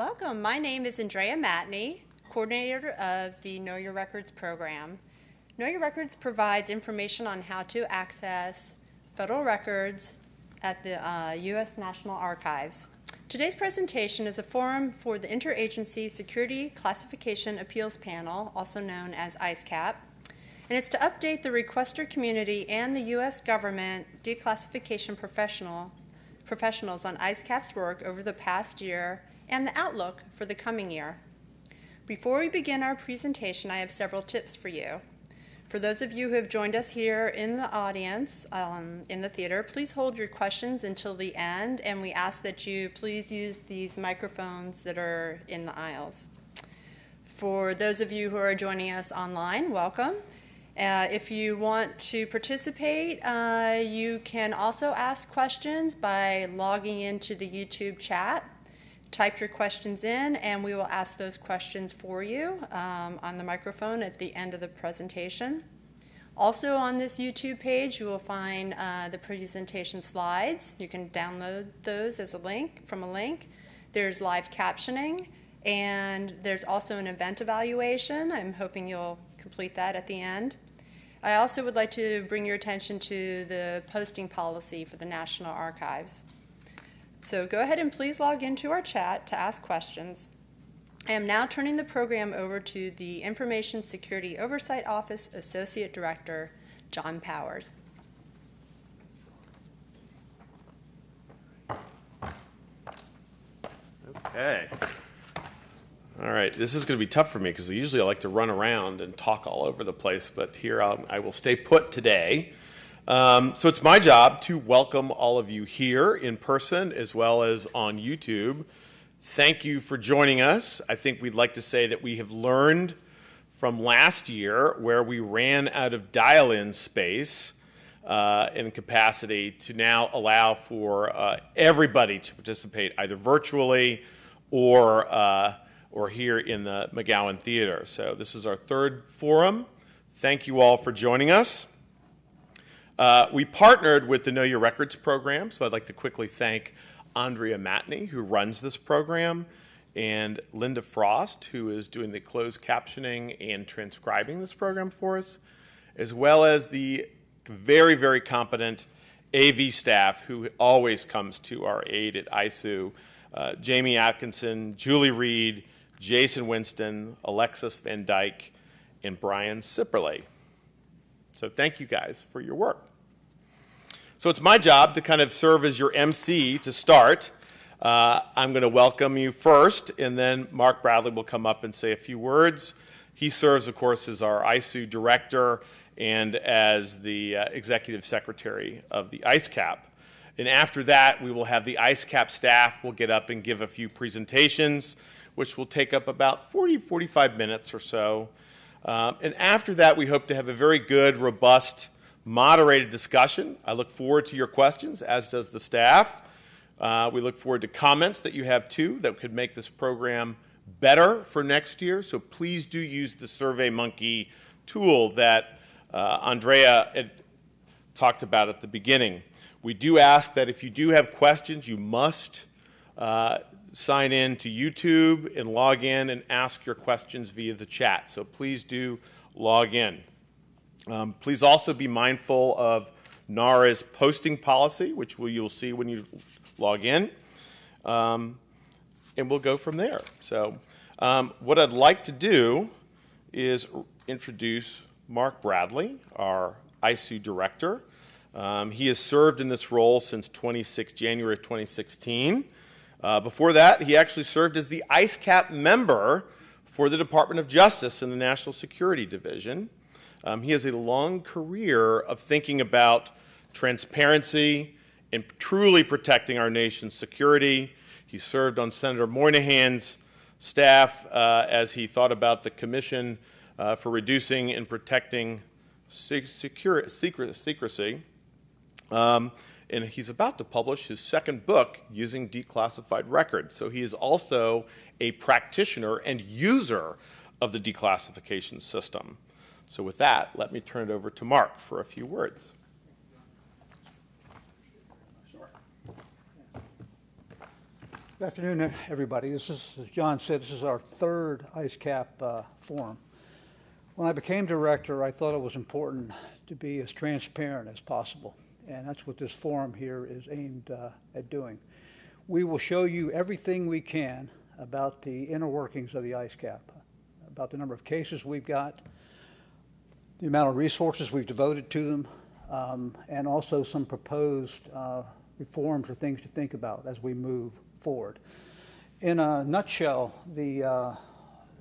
Welcome. My name is Andrea Matney, coordinator of the Know Your Records program. Know Your Records provides information on how to access federal records at the uh, U.S. National Archives. Today's presentation is a forum for the Interagency Security Classification Appeals Panel, also known as ISCAP, and it's to update the requester community and the U.S. government declassification professional, professionals on ISCAP's work over the past year and the outlook for the coming year. Before we begin our presentation, I have several tips for you. For those of you who have joined us here in the audience, um, in the theater, please hold your questions until the end, and we ask that you please use these microphones that are in the aisles. For those of you who are joining us online, welcome. Uh, if you want to participate, uh, you can also ask questions by logging into the YouTube chat. Type your questions in, and we will ask those questions for you um, on the microphone at the end of the presentation. Also on this YouTube page, you will find uh, the presentation slides. You can download those as a link from a link. There's live captioning, and there's also an event evaluation. I'm hoping you'll complete that at the end. I also would like to bring your attention to the posting policy for the National Archives. So go ahead and please log into our chat to ask questions. I am now turning the program over to the Information Security Oversight Office Associate Director, John Powers. Okay. All right, this is going to be tough for me because usually I like to run around and talk all over the place, but here I'll, I will stay put today. Um, so it's my job to welcome all of you here in person as well as on YouTube. Thank you for joining us. I think we'd like to say that we have learned from last year where we ran out of dial-in space uh, and capacity to now allow for uh, everybody to participate either virtually or, uh, or here in the McGowan Theater. So this is our third forum. Thank you all for joining us. Uh, we partnered with the Know Your Records program, so I'd like to quickly thank Andrea Matney, who runs this program, and Linda Frost, who is doing the closed captioning and transcribing this program for us, as well as the very, very competent AV staff who always comes to our aid at ISOO. uh, Jamie Atkinson, Julie Reed, Jason Winston, Alexis Van Dyke, and Brian Sipperley. So thank you guys for your work. So it's my job to kind of serve as your MC to start. Uh, I'm going to welcome you first, and then Mark Bradley will come up and say a few words. He serves, of course, as our ISOO director and as the uh, executive secretary of the ISCAP. And after that, we will have the ISCAP staff will get up and give a few presentations, which will take up about 40, 45 minutes or so. Um, and after that, we hope to have a very good, robust moderated discussion. I look forward to your questions, as does the staff. Uh, we look forward to comments that you have too that could make this program better for next year. So please do use the SurveyMonkey tool that uh, Andrea talked about at the beginning. We do ask that if you do have questions, you must uh, sign in to YouTube and log in and ask your questions via the chat. So please do log in. Um, please also be mindful of NARA's posting policy, which you'll see when you log in. Um, and we'll go from there. So um, what I'd like to do is introduce Mark Bradley, our ISOO director. Um, he has served in this role since 26, January 2016. Uh, before that, he actually served as the ISCAP member for the Department of Justice in the National Security Division. Um, he has a long career of thinking about transparency and truly protecting our nation's security. He served on Senator Moynihan's staff uh, as he thought about the Commission uh, for Reducing and Protecting secure, secret, Secrecy. Um, and he's about to publish his second book using declassified records. So he is also a practitioner and user of the declassification system. So with that, let me turn it over to Mark for a few words. Good afternoon, everybody. This is, as John said, this is our third ISCAP uh, forum. When I became director, I thought it was important to be as transparent as possible, and that's what this forum here is aimed uh, at doing. We will show you everything we can about the inner workings of the ISCAP, about the number of cases we've got, the amount of resources we've devoted to them, um, and also some proposed uh, reforms or things to think about as we move forward. In a nutshell, the uh,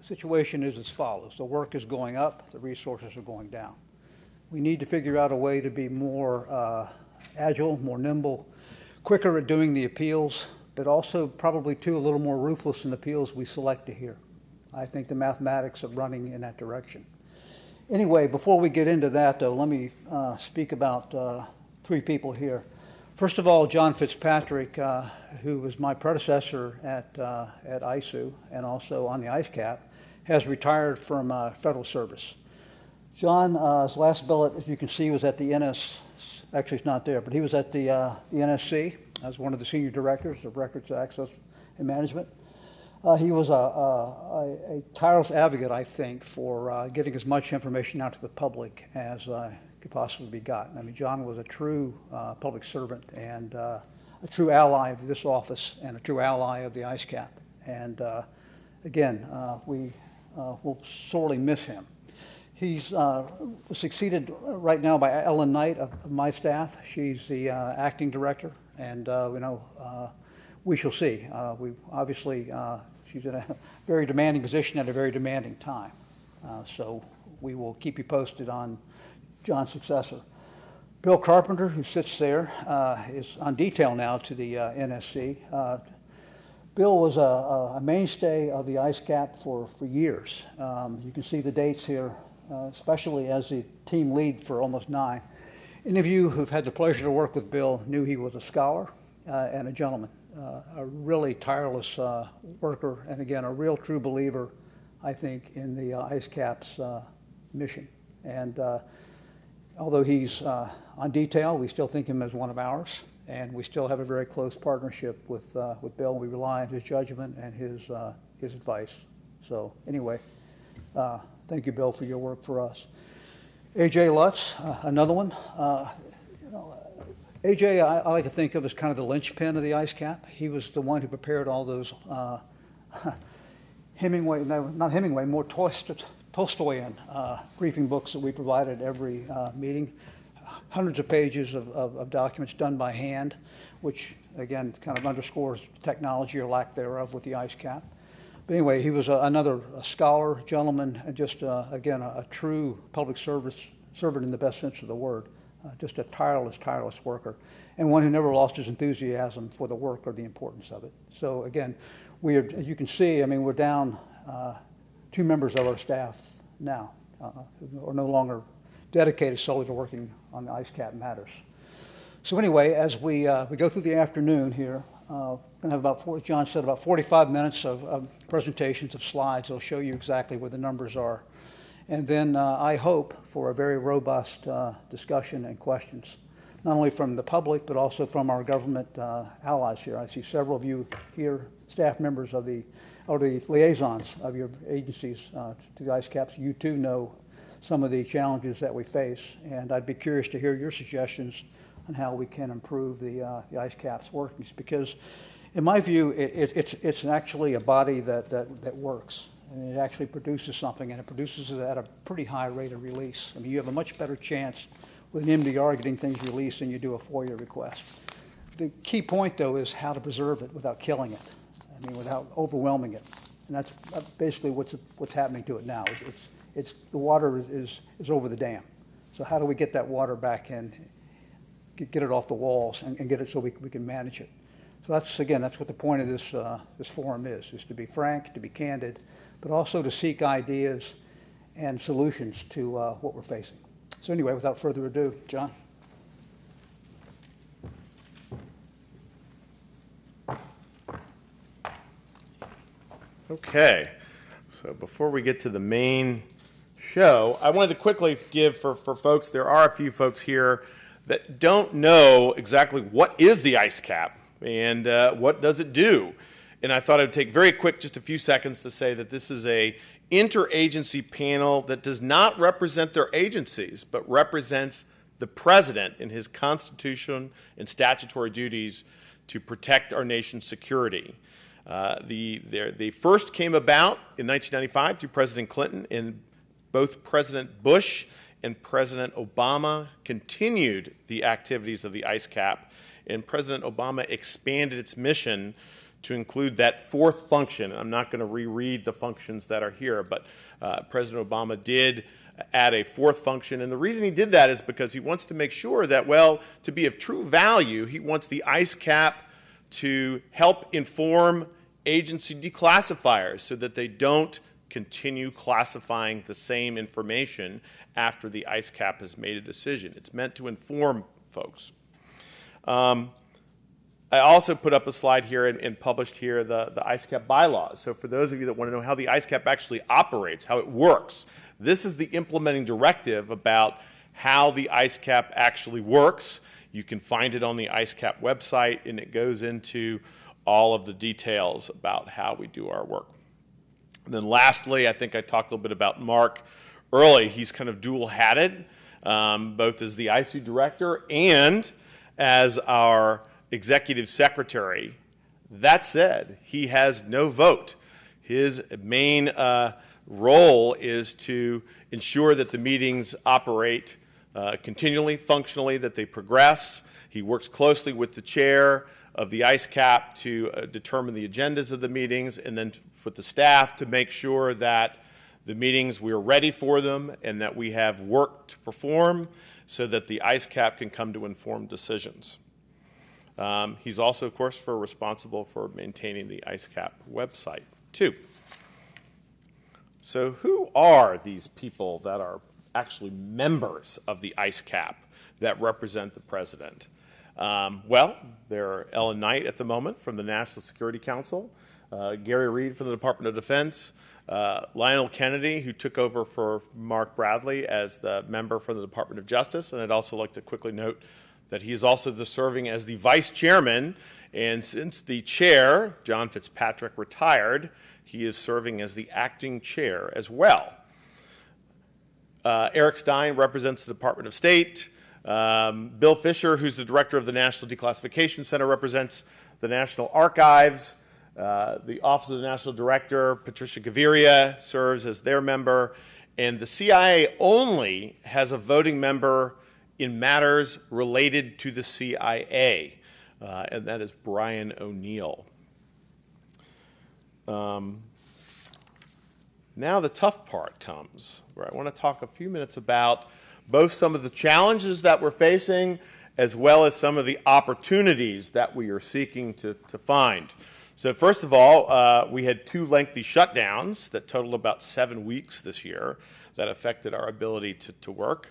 situation is as follows. The work is going up, the resources are going down. We need to figure out a way to be more uh, agile, more nimble, quicker at doing the appeals, but also probably too a little more ruthless in the appeals we select to hear. I think the mathematics are running in that direction. Anyway, before we get into that, though, let me uh, speak about uh, three people here. First of all, John Fitzpatrick, uh, who was my predecessor at, uh, at ISOO and also on the ISCAP, has retired from uh, federal service. John's uh, last billet, as you can see, was at the NS, actually it's not there, but he was at the, the NSC as one of the senior directors of Records Access and Management. Uh, he was a, a, a, tireless advocate, I think, for getting as much information out to the public as could possibly be gotten. I mean, John was a true uh, public servant and uh, a true ally of this office and a true ally of the ISCAP. And uh, again, uh, we uh, will sorely miss him. He's uh, succeeded right now by Ellen Knight of, of my staff. She's the acting director, and you know we shall see. we obviously she's in a very demanding position at a very demanding time. so we will keep you posted on John's successor. Bill Carpenter, who sits there, uh, is on detail now to the uh, NSC. Uh, Bill was a, a, mainstay of the ISCAP for, for years. Um, you can see the dates here, uh, especially as the team lead for almost nine. Any of you who've had the pleasure to work with Bill knew he was a scholar uh, and a gentleman, uh, a really tireless worker, and again, a real true believer, I think, in the ISCAP's mission. And although he's uh, on detail, we still think him as one of ours, and we still have a very close partnership with uh, with Bill. We rely on his judgment and his uh, his advice. So anyway, uh, thank you, Bill, for your work for us. AJ Lutz, uh, another one. Uh, AJ, I, I, like to think of as kind of the linchpin of the ISCAP. He was the one who prepared all those Hemingway, no, not Hemingway, more Tolstoy, Tolstoyan uh, briefing books that we provided every uh, meeting. Hundreds of pages of, of, of, documents done by hand, which again kind of underscores technology or lack thereof with the ISCAP. But anyway, he was a, another a scholar, gentleman, and just uh, again a, a, true public service servant in the best sense of the word. Uh, just a tireless, tireless worker, and one who never lost his enthusiasm for the work or the importance of it. So again, we are, as you can see, I mean, we're down uh, two members of our staff now uh, who are no longer dedicated solely to working on the ISCAP matters. So anyway, as we, uh, we go through the afternoon here, uh, going to have about, four, John said, about 45 minutes of, of presentations of slides. They'll show you exactly where the numbers are. And then uh, I hope for a very robust uh, discussion and questions, not only from the public, but also from our government uh, allies here. I see several of you here, staff members of the or the liaisons of your agencies uh, to the ISCAPs, you too know some of the challenges that we face. And I'd be curious to hear your suggestions on how we can improve the, uh, the ISCAP's workings because in my view, it, it, it's, it's actually a body that, that, that works. And it actually produces something, and it produces it at a pretty high rate of release. I mean, you have a much better chance with an MDR getting things released than you do a FOIA request. The key point, though, is how to preserve it without killing it. I mean, without overwhelming it. And that's basically what's, what's happening to it now. It's, it's, the water is, is over the dam. So how do we get that water back in, get, get it off the walls and, and get it so we, we can manage it? So that's, again, that's what the point of this, uh, this forum is, is to be frank, to be candid, but also to seek ideas and solutions to uh, what we're facing. So anyway, without further ado, John. Okay, so before we get to the main show, I wanted to quickly give for, for folks, there are a few folks here that don't know exactly what is the ISCAP and uh, what does it do. And I thought I'd take very quick, just a few seconds, to say that this is a interagency panel that does not represent their agencies, but represents the president in his constitution and statutory duties to protect our nation's security. Uh, the, they first came about in 1995 through President Clinton, and both President Bush and President Obama continued the activities of the ISCAP, and President Obama expanded its mission to include that fourth function. I'm not going to reread the functions that are here, but uh, President Obama did add a fourth function. And the reason he did that is because he wants to make sure that, well, to be of true value, he wants the ISCAP to help inform agency declassifiers so that they don't continue classifying the same information after the ISCAP has made a decision. It's meant to inform folks. Um, I also put up a slide here and, and, published here the, the ISCAP bylaws. So for those of you that want to know how the ISCAP actually operates, how it works, this is the implementing directive about how the ISCAP actually works. You can find it on the ISCAP website, and it goes into all of the details about how we do our work. And then lastly, I think I talked a little bit about Mark early. He's kind of dual-hatted, um, both as the ISOO director and as our executive secretary. That said, he has no vote. His main uh, role is to ensure that the meetings operate uh, continually, functionally, that they progress. He works closely with the chair of the ISCAP to uh, determine the agendas of the meetings and then with the staff to make sure that the meetings, we're ready for them and that we have work to perform so that the ISCAP can come to informed decisions. Um, he's also, of course, for responsible for maintaining the ISCAP website, too. So who are these people that are actually members of the ISCAP that represent the president? Um, well, they're Ellen Knight at the moment from the National Security Council, uh, Gary Reed from the Department of Defense, uh, Lionel Kennedy, who took over for Mark Bradley as the member from the Department of Justice. And I'd also like to quickly note that he is also the serving as the vice chairman. And since the chair, John Fitzpatrick, retired, he is serving as the acting chair as well. Uh, Eric Stein represents the Department of State. Um, Bill Fisher, who's the director of the National Declassification Center, represents the National Archives. Uh, the Office of the National Director, Patricia Gaviria, serves as their member. And the CIA only has a voting member in matters related to the CIA, uh, and that is Brian O'Neill. Um, now the tough part comes, where I want to talk a few minutes about both some of the challenges that we're facing as well as some of the opportunities that we are seeking to, to find. So first of all, uh, we had two lengthy shutdowns that totaled about seven weeks this year that affected our ability to, to work.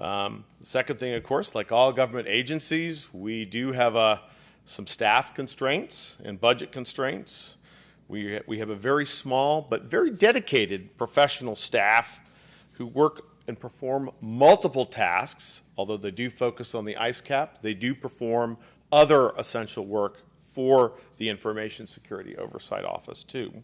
Um, the second thing, of course, like all government agencies, we do have uh, some staff constraints and budget constraints. We, we have a very small but very dedicated professional staff who work and perform multiple tasks. Although they do focus on the ISCAP, they do perform other essential work for the Information Security Oversight Office, too.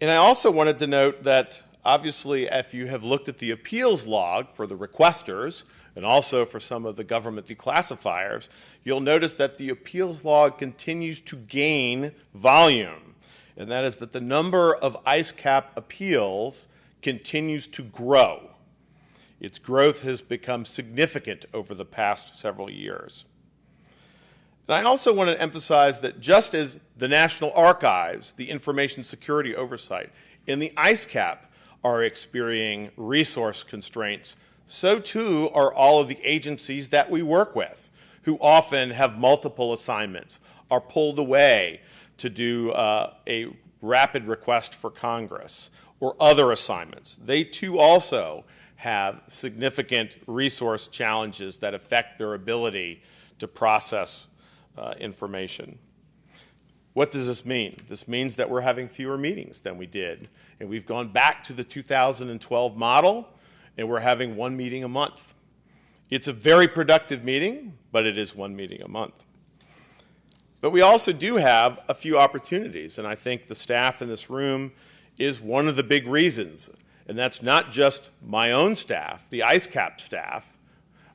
And I also wanted to note that obviously, if you have looked at the appeals log for the requesters and also for some of the government declassifiers, you'll notice that the appeals log continues to gain volume. And that is that the number of ISCAP appeals continues to grow. Its growth has become significant over the past several years. And I also want to emphasize that just as the National Archives, the information security oversight, and the ISCAP are experiencing resource constraints, so too are all of the agencies that we work with, who often have multiple assignments, are pulled away to do uh, a rapid request for Congress or other assignments. They too also have significant resource challenges that affect their ability to process uh, information. What does this mean? This means that we're having fewer meetings than we did. And we've gone back to the 2012 model, and we're having one meeting a month. It's a very productive meeting, but it is one meeting a month. But we also do have a few opportunities, and I think the staff in this room is one of the big reasons. And that's not just my own staff, the ISCAP staff,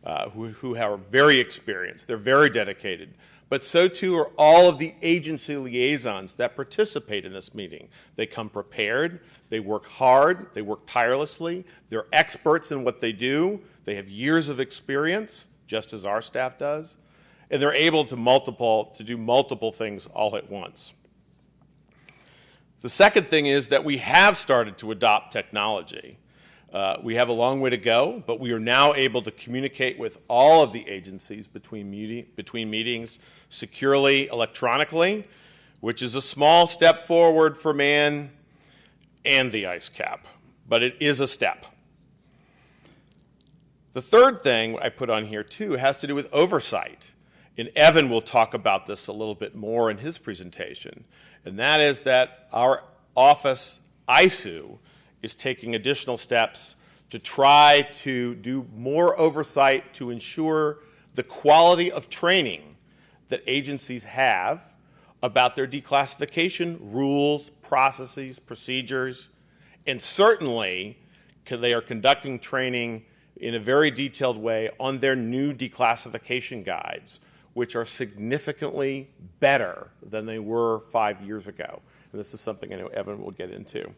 uh, who, who are very experienced, they're very dedicated, but so too are all of the agency liaisons that participate in this meeting. They come prepared, they work hard, they work tirelessly, they're experts in what they do, they have years of experience, just as our staff does, and they're able to multiple to do multiple things all at once. The second thing is that we have started to adopt technology. Uh, we have a long way to go, but we are now able to communicate with all of the agencies between, meeting, between meetings securely electronically, which is a small step forward for man and the ISCAP, but it is a step. The third thing I put on here too has to do with oversight. And Evan will talk about this a little bit more in his presentation. And that is that our office, ISOO, is taking additional steps to try to do more oversight to ensure the quality of training that agencies have about their declassification rules, processes, procedures, and certainly they are conducting training in a very detailed way on their new declassification guides, which are significantly better than they were five years ago. And this is something I know Evan will get into.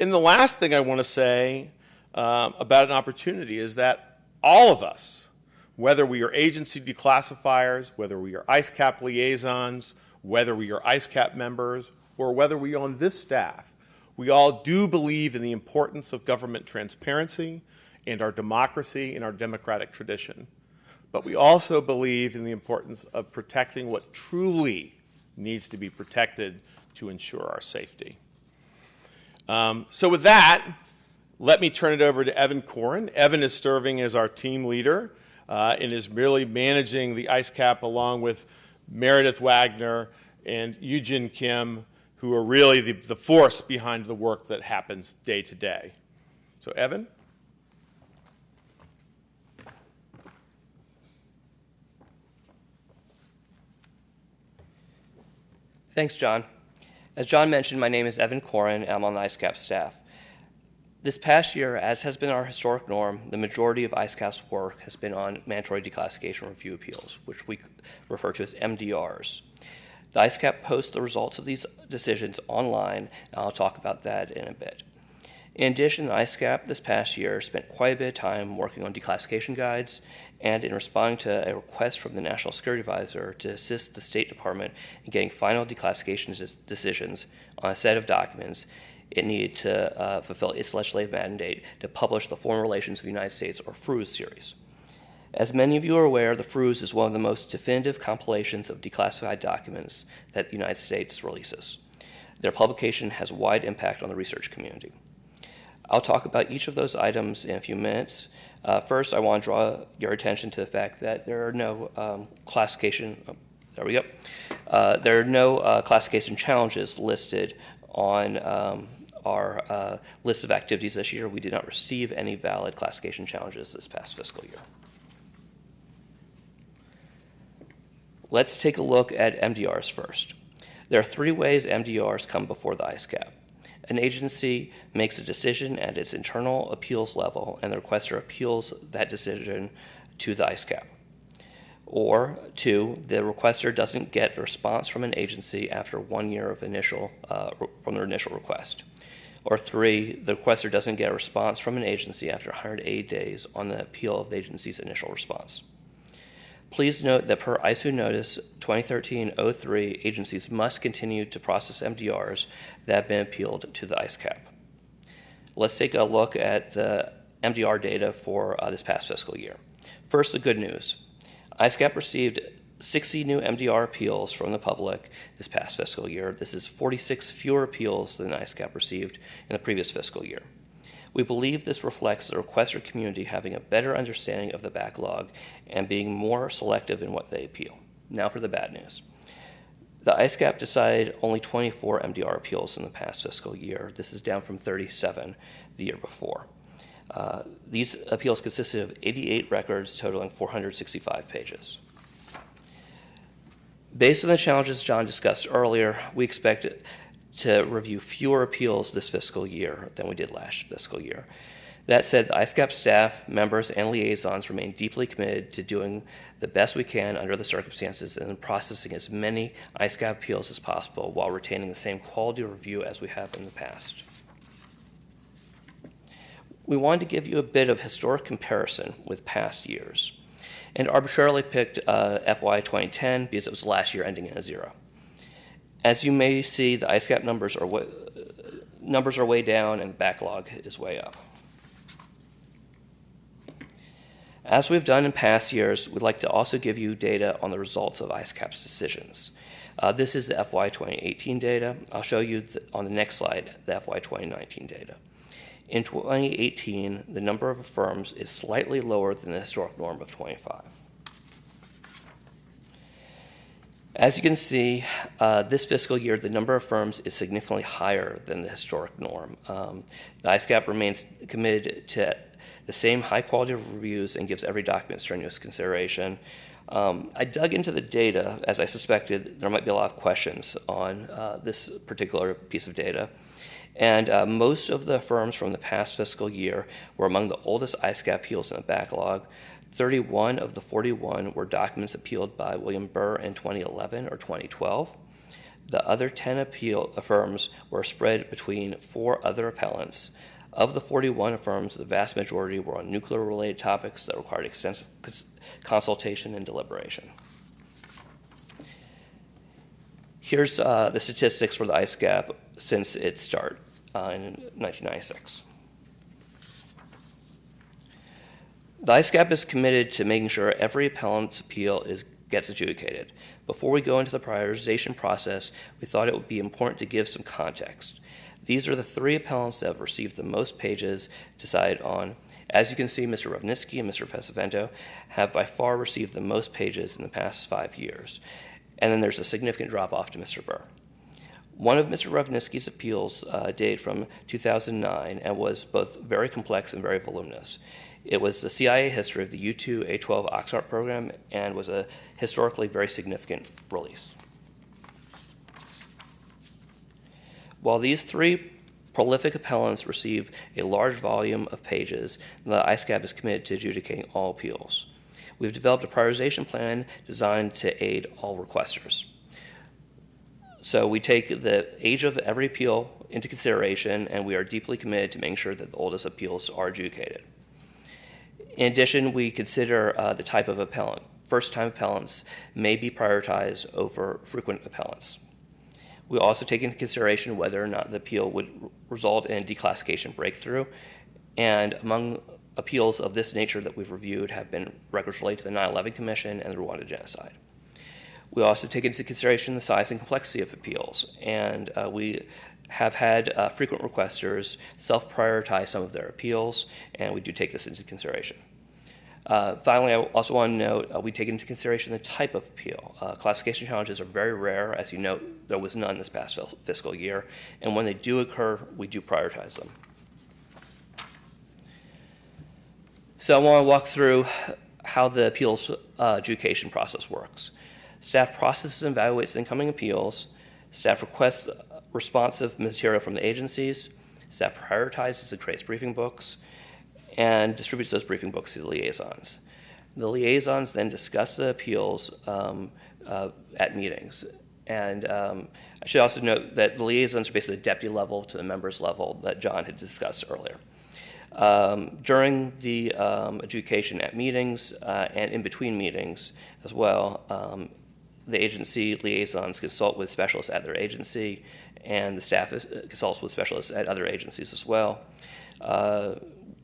And the last thing I want to say um, about an opportunity is that all of us, whether we are agency declassifiers, whether we are ISCAP liaisons, whether we are ISCAP members, or whether we on this staff, we all do believe in the importance of government transparency and our democracy and our democratic tradition. But we also believe in the importance of protecting what truly needs to be protected to ensure our safety. Um, so with that, let me turn it over to Evan Corin. Evan is serving as our team leader uh, and is merely managing the ISCAP along with Meredith Wagner and Eugene Kim, who are really the, the force behind the work that happens day to day. So, Evan? Thanks, John. As John mentioned, my name is Evan Corin, and I'm on the ISCAP staff. This past year, as has been our historic norm, the majority of ISCAP's work has been on mandatory declassification review appeals, which we refer to as MDRs. The ISCAP posts the results of these decisions online, and I'll talk about that in a bit. In addition, ISCAP this past year spent quite a bit of time working on declassification guides and in responding to a request from the National Security Advisor to assist the State Department in getting final declassification decisions on a set of documents it needed to uh, fulfill its legislative mandate to publish the Foreign Relations of the United States, or FRUS series. As many of you are aware, the FRUS is one of the most definitive compilations of declassified documents that the United States releases. Their publication has wide impact on the research community. I'll talk about each of those items in a few minutes. Uh, first, I want to draw your attention to the fact that there are no um, classification. Oh, there we go. Uh, there are no uh, classification challenges listed on um, our uh, list of activities this year. We did not receive any valid classification challenges this past fiscal year. Let's take a look at MDRs first. There are three ways MDRs come before the ISCAP. An agency makes a decision at its internal appeals level, and the requester appeals that decision to the ISCAP. Or two, the requester doesn't get a response from an agency after one year of initial uh, from their initial request. Or three, the requester doesn't get a response from an agency after 180 days on the appeal of the agency's initial response. Please note that per ISOO Notice 2013-03, agencies must continue to process MDRs that have been appealed to the ISCAP. Let's take a look at the MDR data for uh, this past fiscal year. First, the good news. ISCAP received 60 new MDR appeals from the public this past fiscal year. This is 46 fewer appeals than ISCAP received in the previous fiscal year. We believe this reflects the requester community having a better understanding of the backlog and being more selective in what they appeal. Now for the bad news. The ISCAP decided only 24 MDR appeals in the past fiscal year. This is down from 37 the year before. Uh, these appeals consisted of 88 records totaling 465 pages. Based on the challenges John discussed earlier, we expect to review fewer appeals this fiscal year than we did last fiscal year. That said, the ISCAP staff, members, and liaisons remain deeply committed to doing the best we can under the circumstances and processing as many ISCAP appeals as possible while retaining the same quality of review as we have in the past. We wanted to give you a bit of historic comparison with past years and arbitrarily picked uh, FY 2010 because it was the last year ending in a zero. As you may see, the ISCAP numbers are, way, numbers are way down and backlog is way up. As we've done in past years, we'd like to also give you data on the results of ISCAP's decisions. Uh, this is the FY 2018 data. I'll show you the, on the next slide the FY 2019 data. In 2018, the number of firms is slightly lower than the historic norm of 25. As you can see, uh, this fiscal year, the number of firms is significantly higher than the historic norm. Um, the ISCAP remains committed to the same high quality of reviews and gives every document strenuous consideration. Um, I dug into the data as I suspected there might be a lot of questions on uh, this particular piece of data. And uh, most of the firms from the past fiscal year were among the oldest ISCAP appeals in the backlog. 31 of the 41 were documents appealed by William Burr in 2011 or 2012. The other 10 appeal firms were spread between four other appellants. Of the 41 firms, the vast majority were on nuclear related topics that required extensive cons- consultation and deliberation. Here's uh, the statistics for the ISCAP since its start uh, in 1996. The ISCAP is committed to making sure every appellant's appeal is, gets adjudicated. Before we go into the prioritization process, we thought it would be important to give some context. These are the three appellants that have received the most pages decided on. As you can see, Mr. Ravnitzky and Mr. Pesavento have by far received the most pages in the past five years. And then there's a significant drop off to Mr. Burr. One of Mr. Ravnitzky's appeals uh, dated from 2009 and was both very complex and very voluminous. It was the CIA history of the U 2 A 12 Oxcart program and was a historically very significant release. While these three prolific appellants receive a large volume of pages, the ISCAP is committed to adjudicating all appeals. We've developed a prioritization plan designed to aid all requesters. So we take the age of every appeal into consideration, and we are deeply committed to making sure that the oldest appeals are adjudicated. In addition, we consider uh, the type of appellant. First time appellants may be prioritized over frequent appellants. We also take into consideration whether or not the appeal would result in declassification breakthrough. And among appeals of this nature that we've reviewed have been records related to the 9 11 Commission and the Rwanda genocide. We also take into consideration the size and complexity of appeals, and uh, we have had uh, frequent requesters self prioritize some of their appeals, and we do take this into consideration. Uh, finally, I also want to note uh, we take into consideration the type of appeal. Uh, classification challenges are very rare. As you note, there was none this past fiscal year. And when they do occur, we do prioritize them. So I want to walk through how the appeals uh, adjudication process works. Staff processes and evaluates incoming appeals. Staff requests responsive material from the agencies. Staff prioritizes and creates briefing books and distributes those briefing books to the liaisons. The liaisons then discuss the appeals um, uh, at meetings. And um, I should also note that the liaisons are basically the deputy level to the members level that John had discussed earlier. Um, during the um, adjudication at meetings uh, and in between meetings as well, um, the agency liaisons consult with specialists at their agency, and the staff is, uh, consults with specialists at other agencies as well. Uh,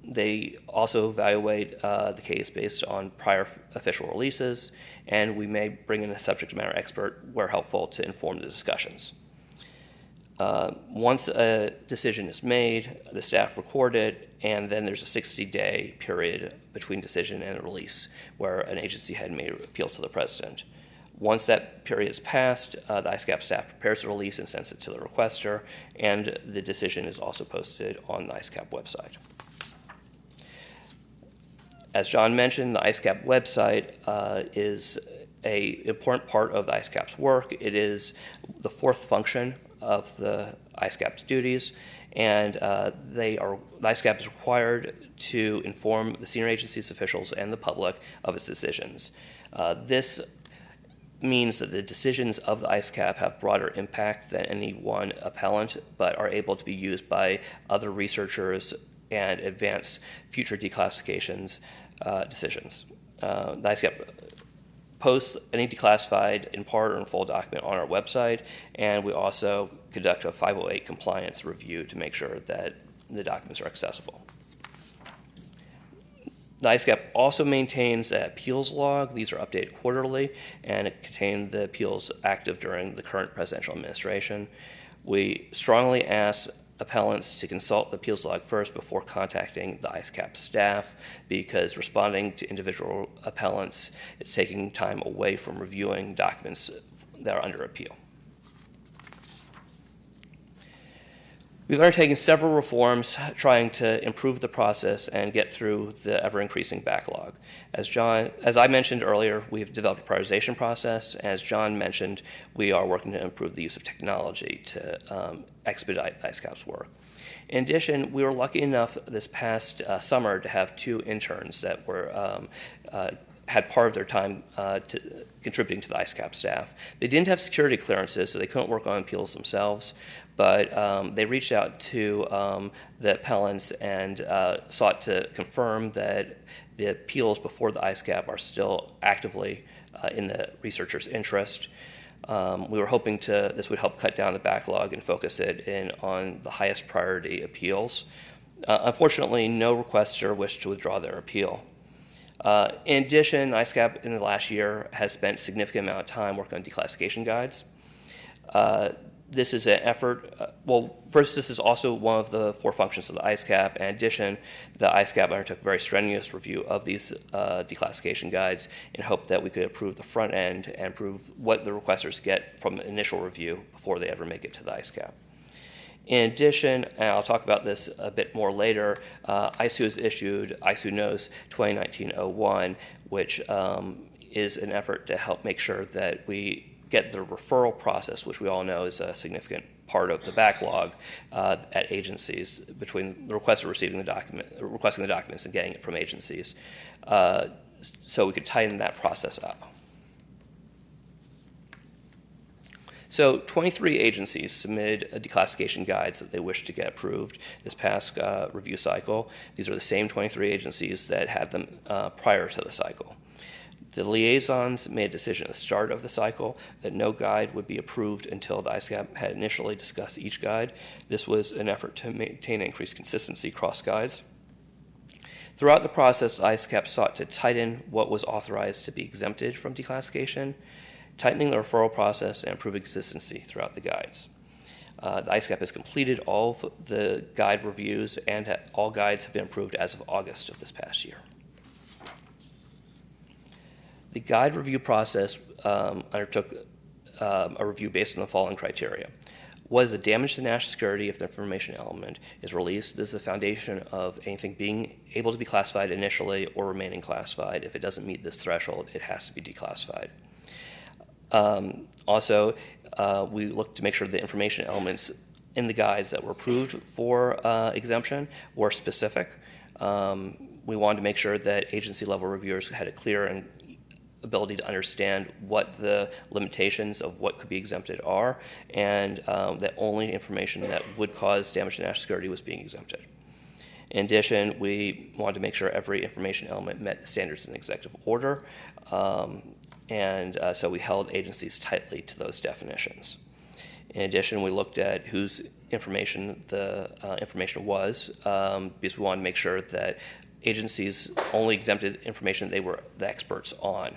they also evaluate uh, the case based on prior f- official releases, and we may bring in a subject matter expert where helpful to inform the discussions. Uh, once a decision is made, the staff record it, and then there's a 60 day period between decision and release where an agency head may appeal to the president. Once that period is passed, uh, the ISCAP staff prepares the release and sends it to the requester, and the decision is also posted on the ISCAP website. As John mentioned, the ISCAP website uh, is a important part of the ISCAP's work. It is the fourth function of the ISCAP's duties, and uh, they are the ISCAP is required to inform the senior agencies officials and the public of its decisions. Uh, this means that the decisions of the ISCAP have broader impact than any one appellant, but are able to be used by other researchers and advance future declassifications uh, decisions. Uh, the ISCAP posts any declassified in part or in full document on our website, and we also conduct a 508 compliance review to make sure that the documents are accessible. The ISCAP also maintains an appeals log. These are updated quarterly, and it contains the appeals active during the current presidential administration. We strongly ask appellants to consult the appeals log first before contacting the ISCAP staff because responding to individual appellants is taking time away from reviewing documents that are under appeal. We've undertaken several reforms trying to improve the process and get through the ever increasing backlog. As John, as I mentioned earlier, we've developed a prioritization process. As John mentioned, we are working to improve the use of technology to um, expedite ISCAP's work. In addition, we were lucky enough this past uh, summer to have two interns that were um, uh, had part of their time uh, to, contributing to the ISCAP staff. They didn't have security clearances, so they couldn't work on appeals themselves, but um, they reached out to um, the appellants and uh, sought to confirm that the appeals before the ISCAP are still actively uh, in the researcher's interest. Um, we were hoping to this would help cut down the backlog and focus it in on the highest priority appeals. Uh, unfortunately, no requester wished to withdraw their appeal. Uh, in addition, ISCAP in the last year has spent significant amount of time working on declassification guides. Uh, this is an effort, uh, well, first, this is also one of the four functions of the ISCAP. In addition, the ISCAP undertook a very strenuous review of these uh, declassification guides in hope that we could improve the front end and improve what the requesters get from initial review before they ever make it to the ISCAP. In addition, and I'll talk about this a bit more later, uh, ISOO has issued ISOO Nos 2019-01, which um, is an effort to help make sure that we get the referral process, which we all know is a significant part of the backlog uh, at agencies between the requester receiving the document, requesting the documents and getting it from agencies, uh, so we could tighten that process up. So 23 agencies submitted declassification guides that they wish to get approved this past uh, review cycle. These are the same 23 agencies that had them uh, prior to the cycle. The liaisons made a decision at the start of the cycle that no guide would be approved until the ISCAP had initially discussed each guide. This was an effort to maintain increased consistency across guides. Throughout the process, ISCAP sought to tighten what was authorized to be exempted from declassification tightening the referral process and improving consistency throughout the guides. Uh, the ISCAP has completed all the guide reviews, and ha- all guides have been approved as of August of this past year. The guide review process um, undertook um, a review based on the following criteria. What is the damage to national security if the information element is released? This is the foundation of anything being able to be classified initially or remaining classified. If it doesn't meet this threshold, it has to be declassified. Um, also, uh, we looked to make sure the information elements in the guides that were approved for uh, exemption were specific. Um, we wanted to make sure that agency level reviewers had a clear and ability to understand what the limitations of what could be exempted are, and um, that only information that would cause damage to national security was being exempted. In addition, we wanted to make sure every information element met standards in the executive order. Um, and uh, so we held agencies tightly to those definitions. In addition, we looked at whose information the uh, information was, um, because we wanted to make sure that agencies only exempted information they were the experts on.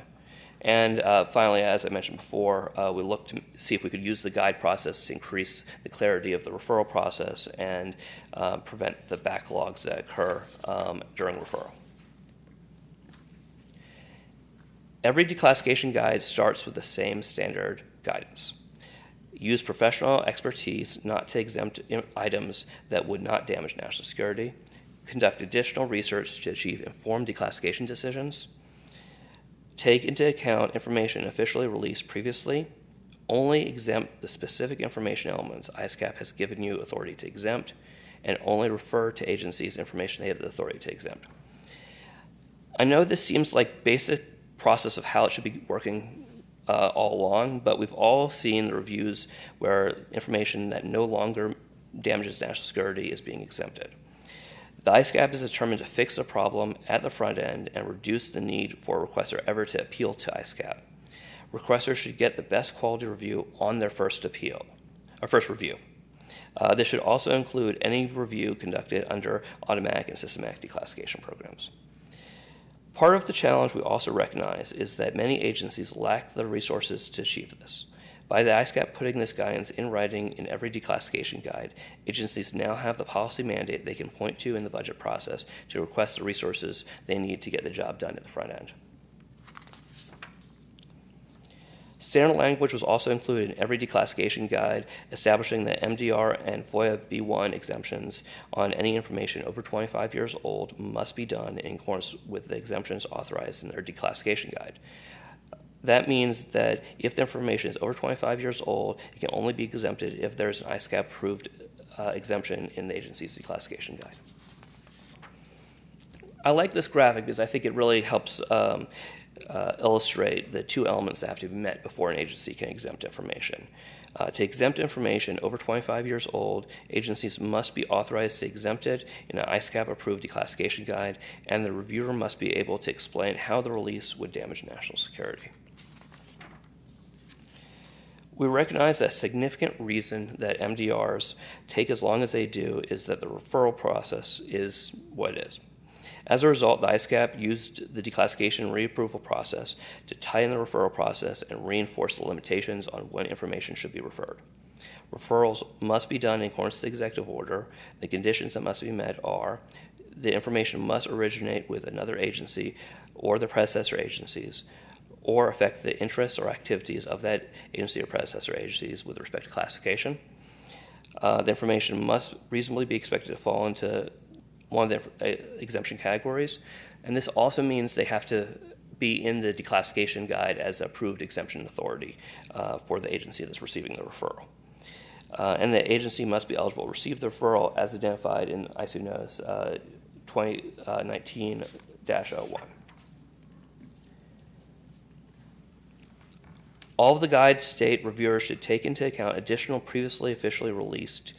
And uh, finally, as I mentioned before, uh, we looked to see if we could use the guide process to increase the clarity of the referral process and uh, prevent the backlogs that occur um, during referral. Every declassification guide starts with the same standard guidance. Use professional expertise not to exempt items that would not damage national security. Conduct additional research to achieve informed declassification decisions. take into account information officially released previously, only exempt the specific information elements ISCAP has given you authority to exempt, and only refer to agencies information they have the authority to exempt. I know this seems like basic process of how it should be working uh, all along, but we've all seen the reviews where information that no longer damages national security is being exempted. The ISCAP is determined to fix the problem at the front end and reduce the need for a requester ever to appeal to ISCAP. Requesters should get the best quality review on their first appeal, or first review. Uh, this should also include any review conducted under automatic and systematic declassification programs. Part of the challenge we also recognize is that many agencies lack the resources to achieve this. By the ISCAP putting this guidance in writing in every declassification guide, agencies now have the policy mandate they can point to in the budget process to request the resources they need to get the job done at the front end. Standard language was also included in every declassification guide, establishing that MDR and FOIA B1 exemptions on any information over 25 years old must be done in accordance with the exemptions authorized in their declassification guide. That means that if the information is over 25 years old, it can only be exempted if there's an ISCAP approved uh, exemption in the agency's declassification guide. I like this graphic because I think it really helps um, uh, illustrate the two elements that have to be met before an agency can exempt information. Uh, to exempt information over 25 years old, agencies must be authorized to exempt it in an ISCAP approved declassification guide, and the reviewer must be able to explain how the release would damage national security. We recognize that a significant reason that MDRs take as long as they do is that the referral process is what it is. As a result, the ISCAP used the declassification and reapproval process to tighten the referral process and reinforce the limitations on when information should be referred. Referrals must be done in accordance with the executive order. The conditions that must be met are the information must originate with another agency or the predecessor agencies, or affect the interests or activities of that agency or predecessor agencies with respect to classification. Uh, the information must reasonably be expected to fall into one of the uh, exemption categories. And this also means they have to be in the declassification guide as approved exemption authority uh, for the agency that's receiving the referral. Uh, and the agency must be eligible to receive the referral as identified in ISOO Notice uh, 2019 uh, 01. All of the guides state reviewers should take into account additional previously officially released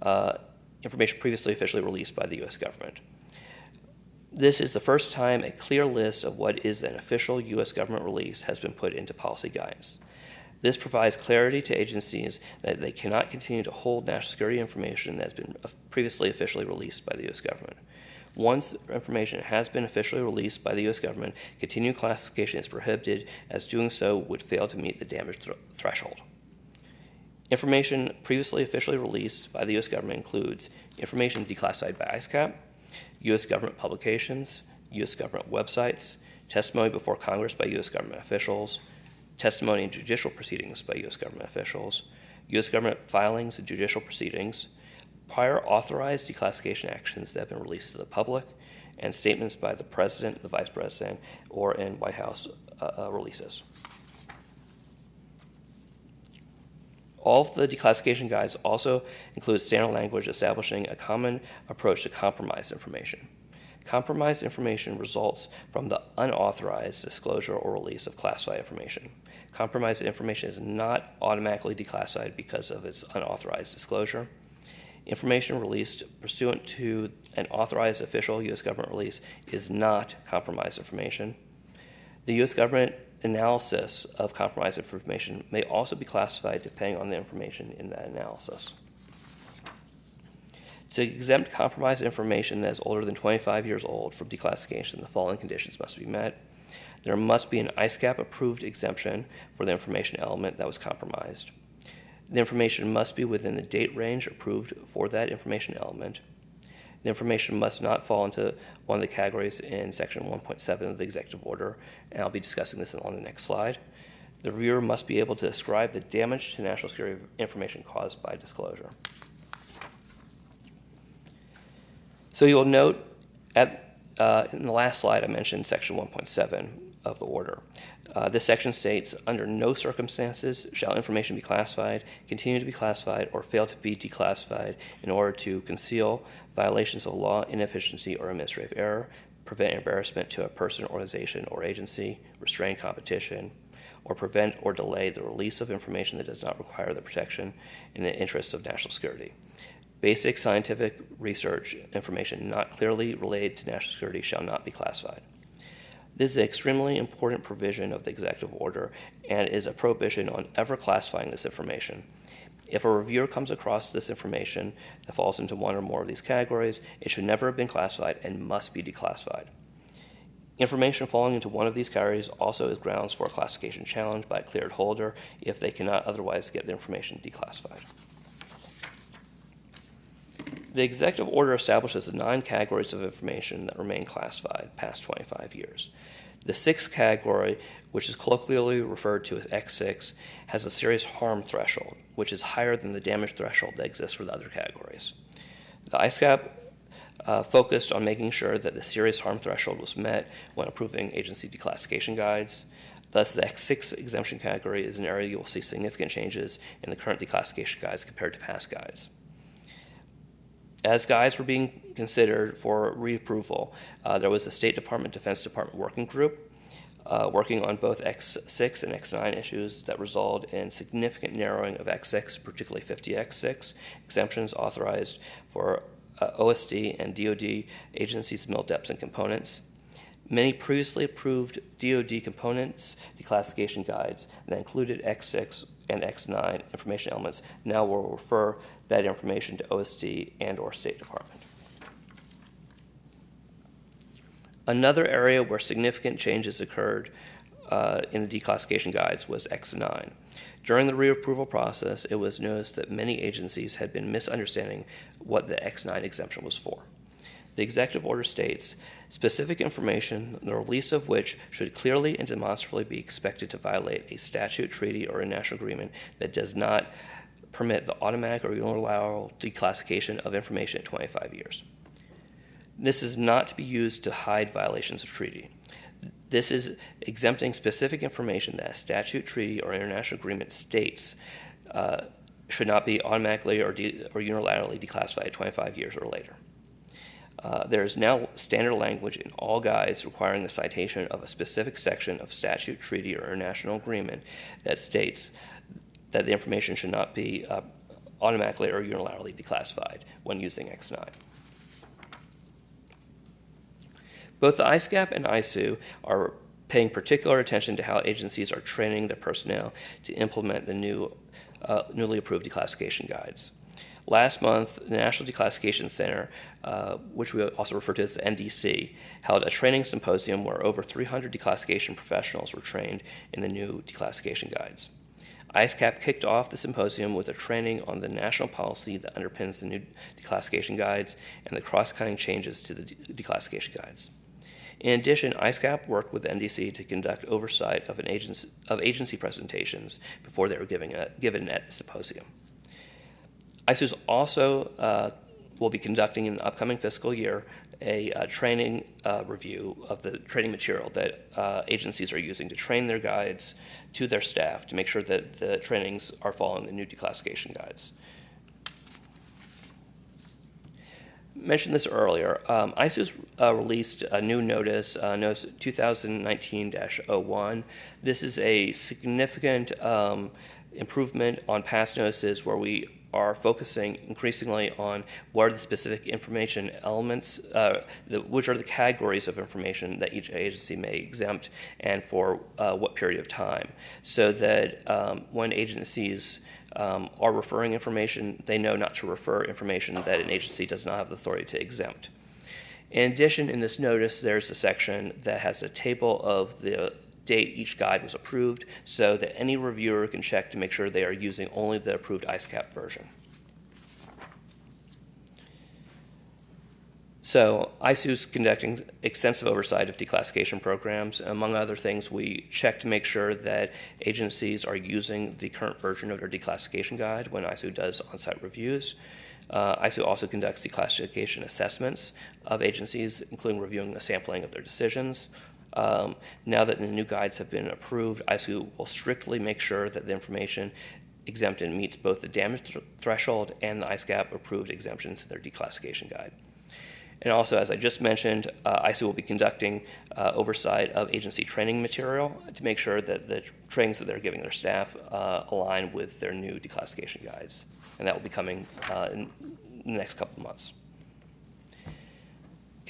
uh, information previously officially released by the U.S. government. This is the first time a clear list of what is an official U.S. government release has been put into policy guidance. This provides clarity to agencies that they cannot continue to hold national security information that has been previously officially released by the U.S. government. Once information has been officially released by the U.S. government, continued classification is prohibited, as doing so would fail to meet the damage th- threshold. Information previously officially released by the U.S. government includes information declassified by ISCAP, U.S. government publications, U.S. government websites, testimony before Congress by U.S. government officials, testimony in judicial proceedings by U.S. government officials, U.S. government filings and judicial proceedings, prior authorized declassification actions that have been released to the public, and statements by the President, the Vice President, or in White House uh, uh, releases. All of the declassification guides also include standard language establishing a common approach to compromised information. Compromised information results from the unauthorized disclosure or release of classified information. Compromised information is not automatically declassified because of its unauthorized disclosure. Information released pursuant to an authorized official U.S. government release is not compromised information. The U.S. government analysis of compromised information may also be classified depending on the information in that analysis. To exempt compromised information that is older than 25 years old from declassification, the following conditions must be met. There must be an ISCAP approved exemption for the information element that was compromised. The information must be within the date range approved for that information element. The information must not fall into one of the categories in section 1.7 of the executive order, and I'll be discussing this on the next slide. The reviewer must be able to describe the damage to national security information caused by disclosure. So you'll note at, uh, in the last slide I mentioned section 1.7 of the order. Uh, this section states under no circumstances shall information be classified, continue to be classified, or fail to be declassified in order to conceal violations of law, inefficiency, or administrative error, prevent embarrassment to a person, organization, or agency, restrain competition, or prevent or delay the release of information that does not require the protection in the interests of national security. Basic scientific research information not clearly related to national security shall not be classified. This is an extremely important provision of the executive order and is a prohibition on ever classifying this information. If a reviewer comes across this information that falls into one or more of these categories, it should never have been classified and must be declassified. Information falling into one of these categories also is grounds for a classification challenge by a cleared holder if they cannot otherwise get the information declassified. The executive order establishes the nine categories of information that remain classified past 25 years. The sixth category, which is colloquially referred to as X6, has a serious harm threshold, which is higher than the damage threshold that exists for the other categories. The ISCAP uh, focused on making sure that the serious harm threshold was met when approving agency declassification guides. Thus, the X6 exemption category is an area you will see significant changes in the current declassification guides compared to past guides. As guides were being considered for reapproval, uh, there was a State Department, Defense Department working group uh, working on both X6 and X9 issues that resulted in significant narrowing of X6, particularly 50X6 exemptions authorized for uh, OSD and DoD agencies' MIL-DEPs and components. Many previously approved DoD components declassification guides that included X6 and X9 information elements now will refer that information to OSD and or State Department. Another area where significant changes occurred uh, in the declassification guides was X9. During the reapproval process, it was noticed that many agencies had been misunderstanding what the X9 exemption was for. The executive order states specific information, the release of which should clearly and demonstrably be expected to violate a statute, treaty, or a national agreement that does not permit the automatic or unilateral declassification of information at 25 years. This is not to be used to hide violations of treaty. This is exempting specific information that a statute, treaty, or international agreement states uh, should not be automatically or, de- or unilaterally declassified 25 years or later. Uh, there is now standard language in all guides requiring the citation of a specific section of statute, treaty, or international agreement that states that the information should not be uh, automatically or unilaterally declassified when using X9. Both the ISCAP and ISOO are paying particular attention to how agencies are training their personnel to implement the new, uh, newly approved declassification guides. Last month, the National Declassification Center, uh, which we also refer to as the NDC, held a training symposium where over 300 declassification professionals were trained in the new declassification guides. ISCAP kicked off the symposium with a training on the national policy that underpins the new declassification guides and the cross cutting changes to the de- declassification guides. In addition, ISCAP worked with NDC to conduct oversight of, an agency, of agency presentations before they were given at the symposium. ISOOS also uh, will be conducting in the upcoming fiscal year a uh, training uh, review of the training material that uh, agencies are using to train their guides to their staff to make sure that the trainings are following the new declassification guides. mentioned this earlier. Um, uh, released a new notice, uh, Notice 2019-01. This is a significant um, improvement on past notices where we are focusing increasingly on what are the specific information elements, uh, the, which are the categories of information that each agency may exempt and for uh, what period of time, so that um, when agencies um, are referring information, they know not to refer information that an agency does not have the authority to exempt. In addition, in this notice, there's a section that has a table of the date each guide was approved so that any reviewer can check to make sure they are using only the approved ISCAP version. So ISOO is conducting extensive oversight of declassification programs. Among other things, we check to make sure that agencies are using the current version of their declassification guide when ISOO does on-site reviews. Uh, ISOO also conducts declassification assessments of agencies, including reviewing the sampling of their decisions. Um, now that the new guides have been approved, ISOO will strictly make sure that the information exempted meets both the damage th- threshold and the ISCAP approved exemptions in their declassification guide. And also, as I just mentioned, uh, ISOO will be conducting uh, oversight of agency training material to make sure that the trainings that they're giving their staff uh, align with their new declassification guides. And that will be coming uh, in the next couple of months.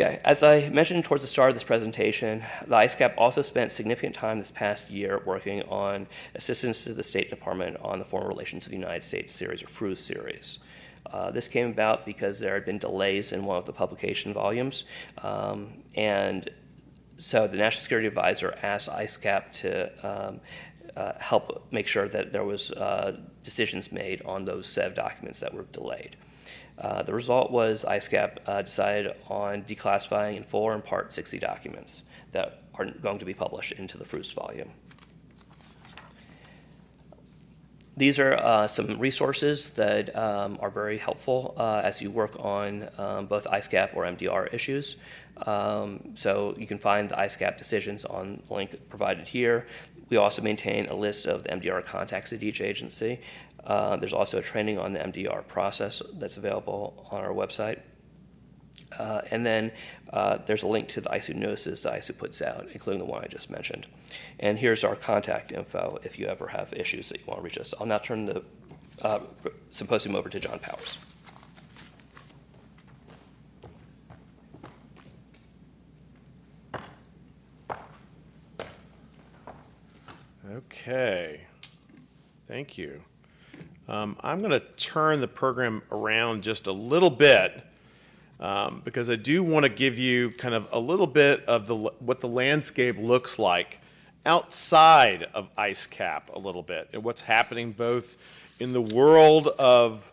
Okay, as I mentioned towards the start of this presentation, the ISCAP also spent significant time this past year working on assistance to the State Department on the Foreign Relations of the United States series, or FRUS series. Uh, this came about because there had been delays in one of the publication volumes, um, and so the National Security Advisor asked ISCAP to um, uh, help make sure that there was uh, decisions made on those set of documents that were delayed. Uh, the result was ISCAP uh, decided on declassifying in full or in part 60 documents that are going to be published into the FRUS volume. These are uh, some resources that um, are very helpful uh, as you work on um, both ISCAP or MDR issues. Um, so you can find the ISCAP decisions on the link provided here. We also maintain a list of the MDR contacts at each agency. Uh, there's also a training on the MDR process that's available on our website. Uh, and then uh, there's a link to the ISOO notices that ISOO puts out, including the one I just mentioned. And here's our contact info if you ever have issues that you want to reach us. I'll now turn the uh, symposium over to John Powers. Okay. Thank you. Um, I'm going to turn the program around just a little bit um, because I do want to give you kind of a little bit of the what the landscape looks like outside of ISCAP a little bit and what's happening both in the world of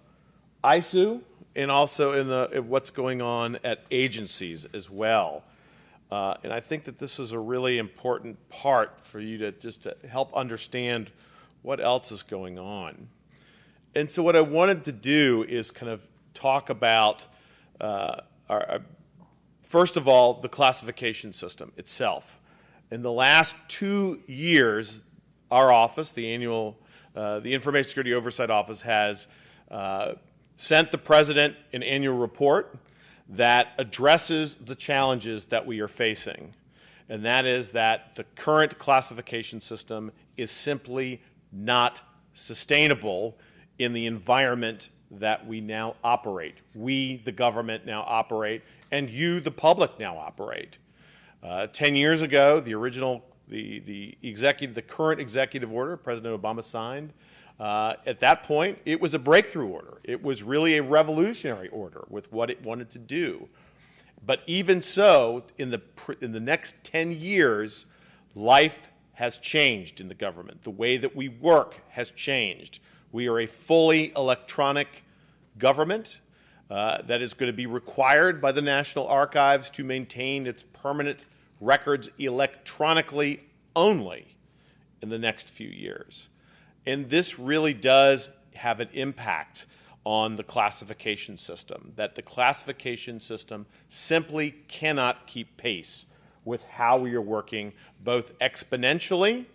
ISOO and also in the in what's going on at agencies as well. Uh, and I think that this is a really important part for you to just to help understand what else is going on. And so, what I wanted to do is kind of talk about, uh, our, our, first of all, the classification system itself. In the last two years, our office, the annual, uh, the Information Security Oversight Office, has uh, sent the president an annual report that addresses the challenges that we are facing. And that is that the current classification system is simply not sustainable in the environment that we now operate. We, the government, now operate, and you, the public, now operate. Uh, Ten years ago, the original, the, the executive, the current executive order President Obama signed, uh, at that point, it was a breakthrough order. It was really a revolutionary order with what it wanted to do. But even so, in the, in the next 10 years, life has changed in the government. The way that we work has changed. We are a fully electronic government uh, that is going to be required by the National Archives to maintain its permanent records electronically only in the next few years. And this really does have an impact on the classification system, that the classification system simply cannot keep pace with how we are working both exponentially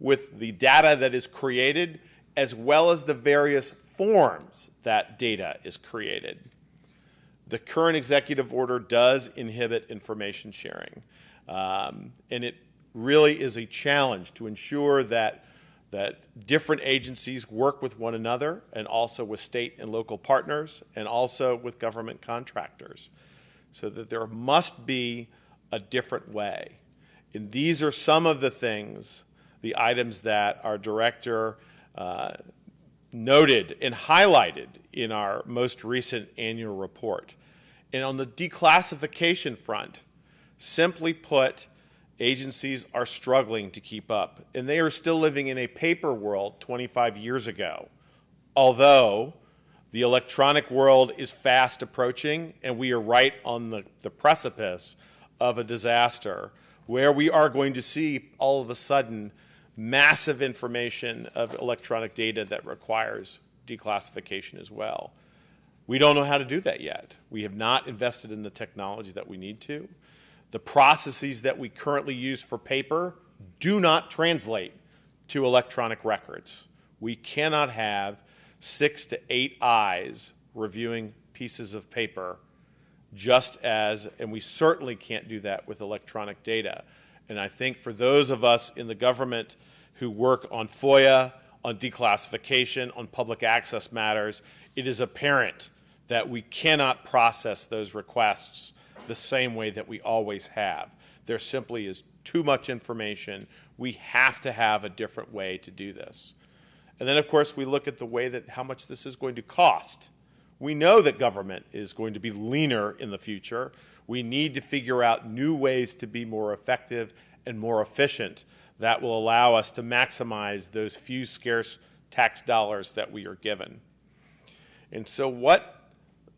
with the data that is created as well as the various forms that data is created. The current executive order does inhibit information sharing, um, and it really is a challenge to ensure that that different agencies work with one another and also with state and local partners and also with government contractors so that there must be a different way. And these are some of the things, the items that our director uh, noted and highlighted in our most recent annual report. And on the declassification front, simply put, agencies are struggling to keep up. And they are still living in a paper world 25 years ago. Although the electronic world is fast approaching, and we are right on the, the precipice of a disaster where we are going to see all of a sudden massive information of electronic data that requires declassification as well. We don't know how to do that yet. We have not invested in the technology that we need to. The processes that we currently use for paper do not translate to electronic records. We cannot have six to eight eyes reviewing pieces of paper just as, and we certainly can't do that with electronic data. And I think for those of us in the government who work on FOIA, on declassification, on public access matters, it is apparent that we cannot process those requests the same way that we always have. There simply is too much information. We have to have a different way to do this. And then, of course, we look at the way that how much this is going to cost. We know that government is going to be leaner in the future. We need to figure out new ways to be more effective and more efficient that will allow us to maximize those few scarce tax dollars that we are given. And so, what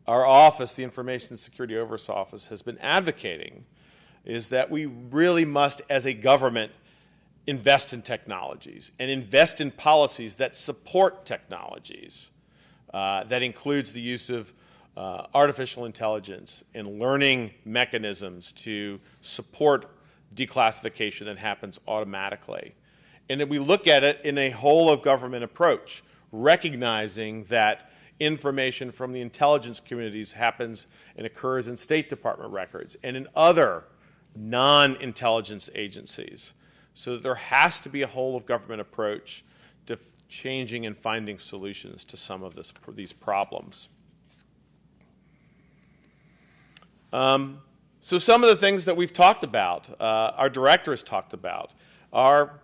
our office, the Information Security Oversight Office, has been advocating is that we really must, as a government, invest in technologies and invest in policies that support technologies. Uh, that includes the use of uh, artificial intelligence and learning mechanisms to support declassification that happens automatically. And we look at it in a whole of government approach, recognizing that information from the intelligence communities happens and occurs in State Department records and in other non intelligence agencies. So there has to be a whole of government approach to changing and finding solutions to some of this, these problems. Um, so some of the things that we've talked about, uh, our director has talked about, are,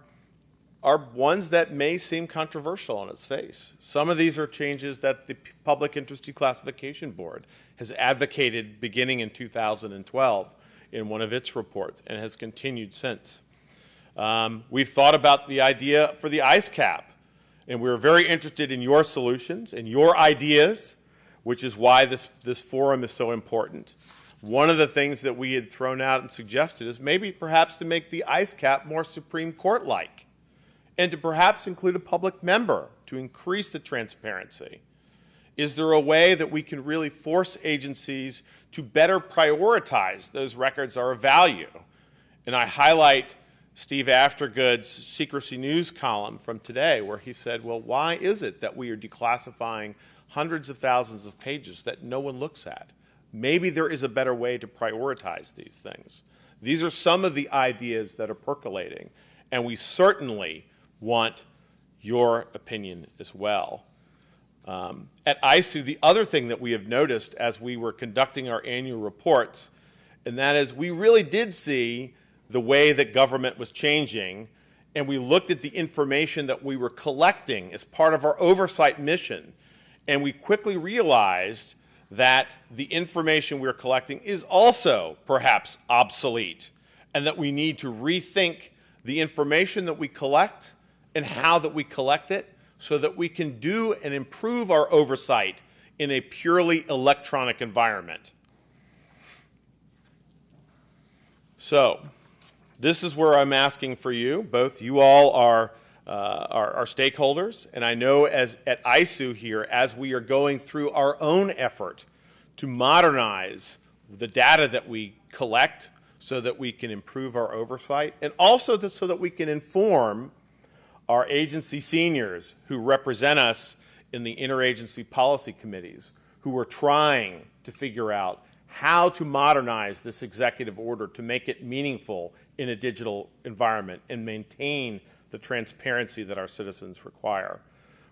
are ones that may seem controversial on its face. Some of these are changes that the Public Interest Declassification Board has advocated beginning in 2012 in one of its reports and has continued since. Um, we've thought about the idea for the ISCAP, and we're very interested in your solutions and your ideas, which is why this, this forum is so important. One of the things that we had thrown out and suggested is maybe perhaps to make the ISCAP more Supreme Court like, and to perhaps include a public member to increase the transparency. Is there a way that we can really force agencies to better prioritize those records are of value? And I highlight Steve Aftergood's Secrecy News column from today, where he said, Well, why is it that we are declassifying hundreds of thousands of pages that no one looks at? Maybe there is a better way to prioritize these things. These are some of the ideas that are percolating, and we certainly want your opinion as well. Um, at ISOO, the other thing that we have noticed as we were conducting our annual reports, and that is we really did see the way that government was changing, and we looked at the information that we were collecting as part of our oversight mission, and we quickly realized that the information we're collecting is also perhaps obsolete, and that we need to rethink the information that we collect and how that we collect it so that we can do and improve our oversight in a purely electronic environment. So, this is where I'm asking for you. Both you all are, uh, are, are, stakeholders, and I know as at ISOO here, as we are going through our own effort to modernize the data that we collect so that we can improve our oversight, and also so that we can inform our agency seniors who represent us in the interagency policy committees, who are trying to figure out how to modernize this executive order to make it meaningful in a digital environment and maintain the transparency that our citizens require.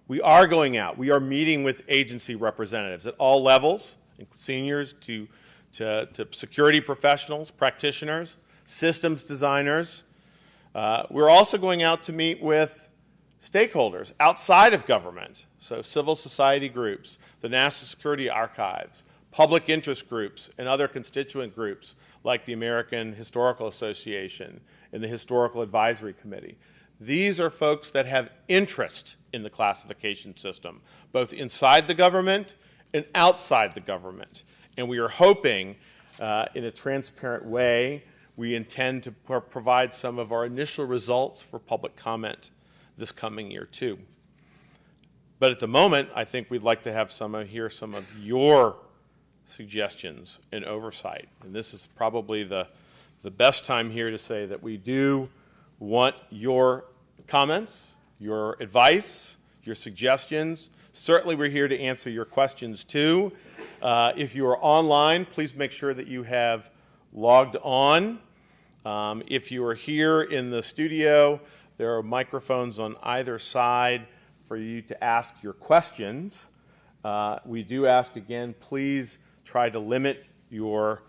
We are going out. We are meeting with agency representatives at all levels, seniors to, to, to security professionals, practitioners, systems designers. Uh, we're also going out to meet with stakeholders outside of government, so civil society groups, the National Security Archives, public interest groups, and other constituent groups like the American Historical Association and the Historical Advisory Committee. These are folks that have interest in the classification system, both inside the government and outside the government. And we are hoping, uh, in a transparent way, we intend to provide some of our initial results for public comment this coming year, too. But at the moment, I think we'd like to have some of, hear some of your suggestions and oversight. And this is probably the, the best time here to say that we do want your comments, your advice, your suggestions. Certainly, we're here to answer your questions too. Uh, if you are online, please make sure that you have logged on. Um, if you are here in the studio, there are microphones on either side for you to ask your questions. Uh, we do ask again, please try to limit your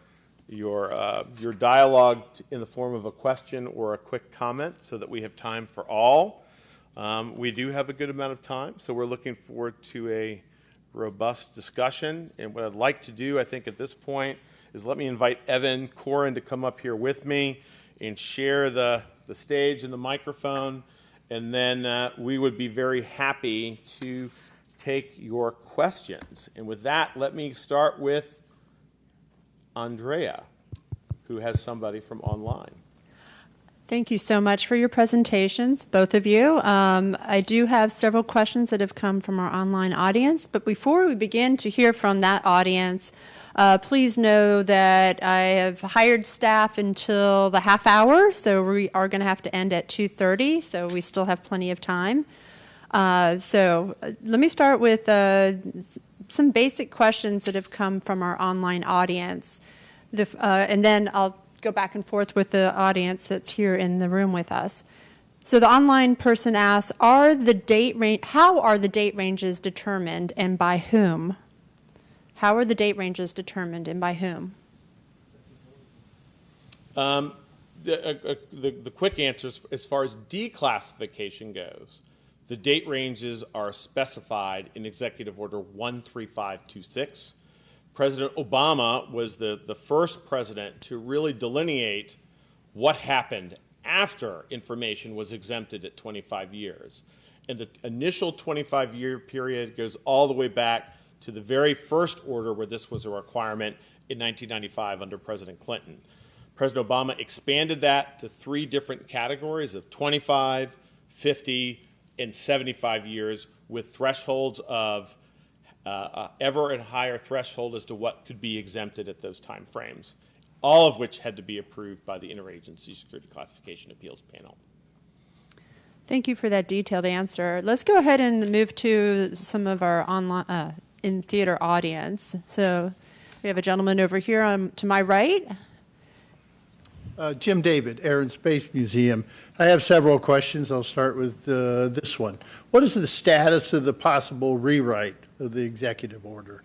your uh, your dialogue in the form of a question or a quick comment, so that we have time for all. Um, we do have a good amount of time, so we're looking forward to a robust discussion. And what I'd like to do, I think, at this point, is let me invite Evan Coren to come up here with me and share the the stage and the microphone, and then uh, we would be very happy to take your questions. And with that, let me start with Andrea, who has somebody from online. Thank you so much for your presentations, both of you. Um, I do have several questions that have come from our online audience, but before we begin to hear from that audience, uh, please know that I have hired staff until the half hour, so we are going to have to end at 2:30, so we still have plenty of time. Uh, so uh, let me start with uh, some basic questions that have come from our online audience, the, uh, and then I'll go back and forth with the audience that's here in the room with us. So the online person asks, "Are the date? How are the date ranges determined, and by whom? How are the date ranges determined, and by whom?" Um, the, uh, uh, the, the quick answer as far as declassification goes, the date ranges are specified in Executive Order 13526. President Obama was the, the first president to really delineate what happened after information was exempted at 25 years. And the initial 25 year period goes all the way back to the very first order where this was a requirement in 1995 under President Clinton. President Obama expanded that to three different categories of 25, 50, and 75 years with thresholds of uh, uh, ever and higher threshold as to what could be exempted at those time frames, all of which had to be approved by the Interagency Security Classification Appeals Panel. Thank you for that detailed answer. Let's go ahead and move to some of our online uh, in theater audience. So we have a gentleman over here on, to my right. Uh, Jim David, Air and Space Museum. I have several questions. I'll start with uh, this one. What is the status of the possible rewrite of the executive order?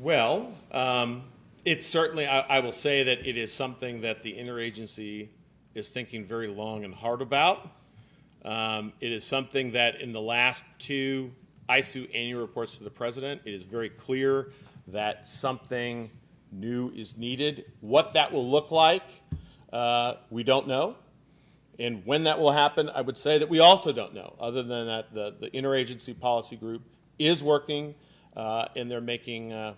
Well, um, it's certainly, I, I will say that it is something that the interagency is thinking very long and hard about. Um, it is something that in the last two ISOO annual reports to the president, it is very clear that something new is needed. What that will look like, uh, we don't know. And when that will happen, I would say that we also don't know. Other than that, the, the interagency policy group is working uh, and they're making uh,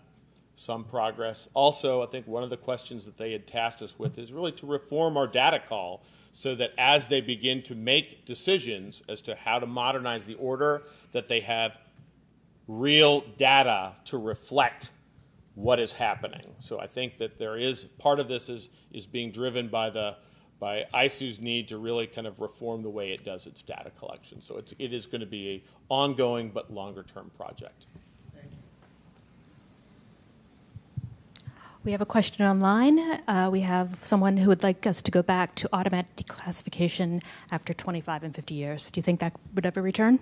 some progress. Also, I think one of the questions that they had tasked us with is really to reform our data call so that as they begin to make decisions as to how to modernize the order, that they have real data to reflect what is happening. So I think that there is part of this is is being driven by the by ISOO's need to really kind of reform the way it does its data collection. So it's it is going to be a ongoing but longer term project. We have a question online. Uh, we have someone who would like us to go back to automatic declassification after 25 and 50 years. Do you think that would ever return?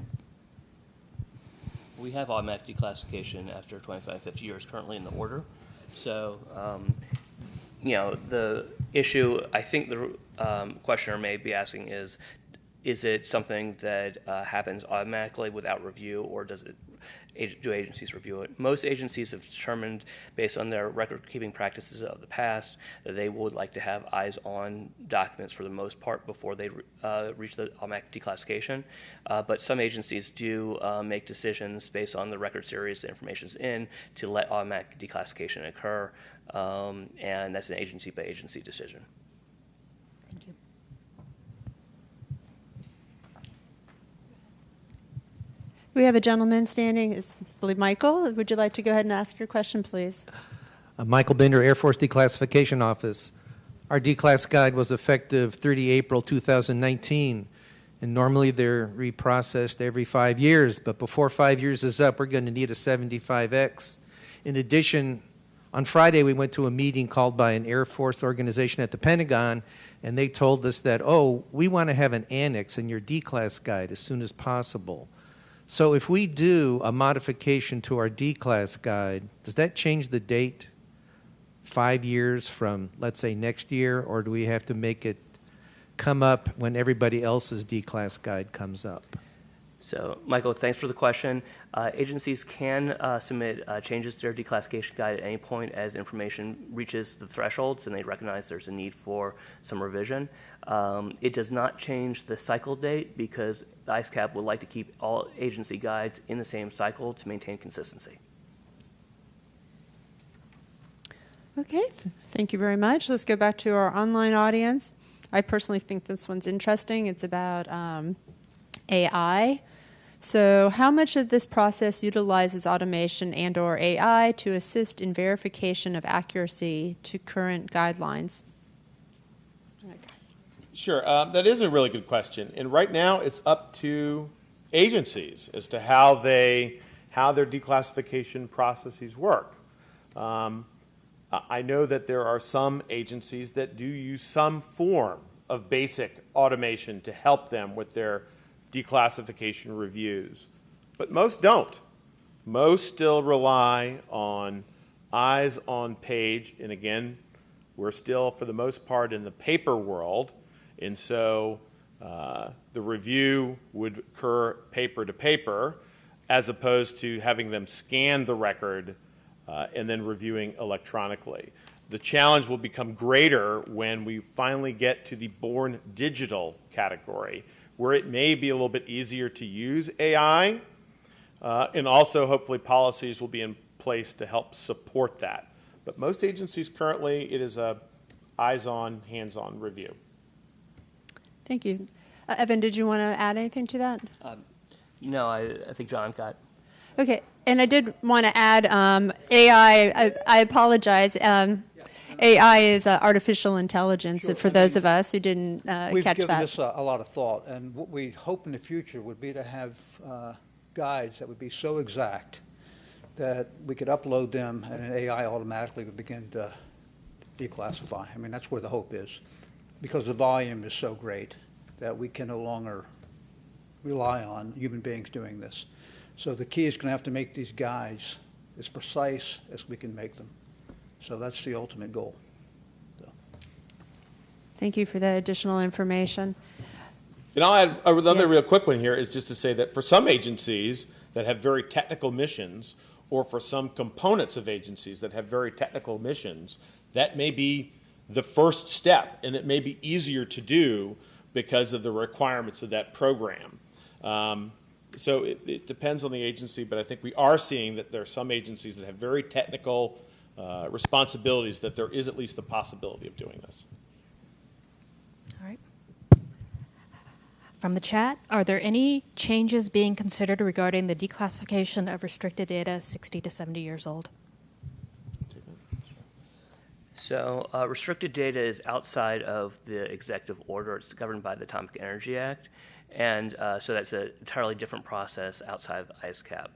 We have automatic declassification after 25, 50 years currently in the order. So, um, you know, the issue I think the um, questioner may be asking is, is it something that uh, happens automatically without review, or does it do agencies review it? Most agencies have determined, based on their record-keeping practices of the past, that they would like to have eyes-on documents for the most part before they uh, reach the automatic declassification. Uh, but some agencies do uh, make decisions based on the record series the information's in to let automatic declassification occur, um, and that's an agency-by-agency decision. Thank you. We have a gentleman standing. Is, I believe Michael. Would you like to go ahead and ask your question, please? Uh, Michael Bender, Air Force Declassification Office. Our D-Class guide was effective 30 April 2019, and normally they're reprocessed every five years, but before five years is up, we're going to need a 75X. In addition, on Friday, we went to a meeting called by an Air Force organization at the Pentagon, and they told us that, oh, we want to have an annex in your D-Class guide as soon as possible. So if we do a modification to our D-Class guide, does that change the date five years from, let's say, next year, or do we have to make it come up when everybody else's D-Class guide comes up? So, Michael, thanks for the question. Uh, agencies can uh, submit uh, changes to their declassification guide at any point as information reaches the thresholds and they recognize there's a need for some revision. Um, it does not change the cycle date because the ISCAP would like to keep all agency guides in the same cycle to maintain consistency. Okay, thank you very much. Let's go back to our online audience. I personally think this one's interesting. It's about um, AI. So, how much of this process utilizes automation and/or AI to assist in verification of accuracy to current guidelines? Sure, um, that is a really good question. And right now, it's up to agencies as to how they how their declassification processes work. Um, I I know that there are some agencies that do use some form of basic automation to help them with their declassification reviews, but most don't. Most still rely on eyes on page, and again, we're still, for the most part, in the paper world, and so uh, the review would occur paper to paper, as opposed to having them scan the record uh, and then reviewing electronically. The challenge will become greater when we finally get to the born digital category, where it may be a little bit easier to use AI, uh, and also hopefully policies will be in place to help support that. But most agencies currently, it is a eyes-on, hands-on review. Thank you. Uh, Evan, did you want to add anything to that? No, I, I think John got Okay, and I did want to add um, AI. I, I apologize. Um, AI is uh, artificial intelligence. Sure, for and those we- of us who didn't uh, We've catch given that. this a, a lot of thought, and what we hope in the future would be to have uh, guides that would be so exact that we could upload them and an AI automatically would begin to declassify. I mean, that's where the hope is, because the volume is so great that we can no longer rely on human beings doing this. So the key is going to have to make these guides as precise as we can make them. So that's the ultimate goal. So. Thank you for that additional information. And I'll add uh, another Yes. real quick one here is just to say that for some agencies that have very technical missions, or for some components of agencies that have very technical missions, that may be the first step, and it may be easier to do because of the requirements of that program. Um, so it, it depends on the agency, but I think we are seeing that there are some agencies that have very technical uh, responsibilities that there is at least the possibility of doing this. All right. From the chat, are there any changes being considered regarding the declassification of restricted data 60 to 70 years old? So, uh, restricted data is outside of the executive order. It's governed by the Atomic Energy Act. And uh, so that's an entirely different process outside of ISCAP.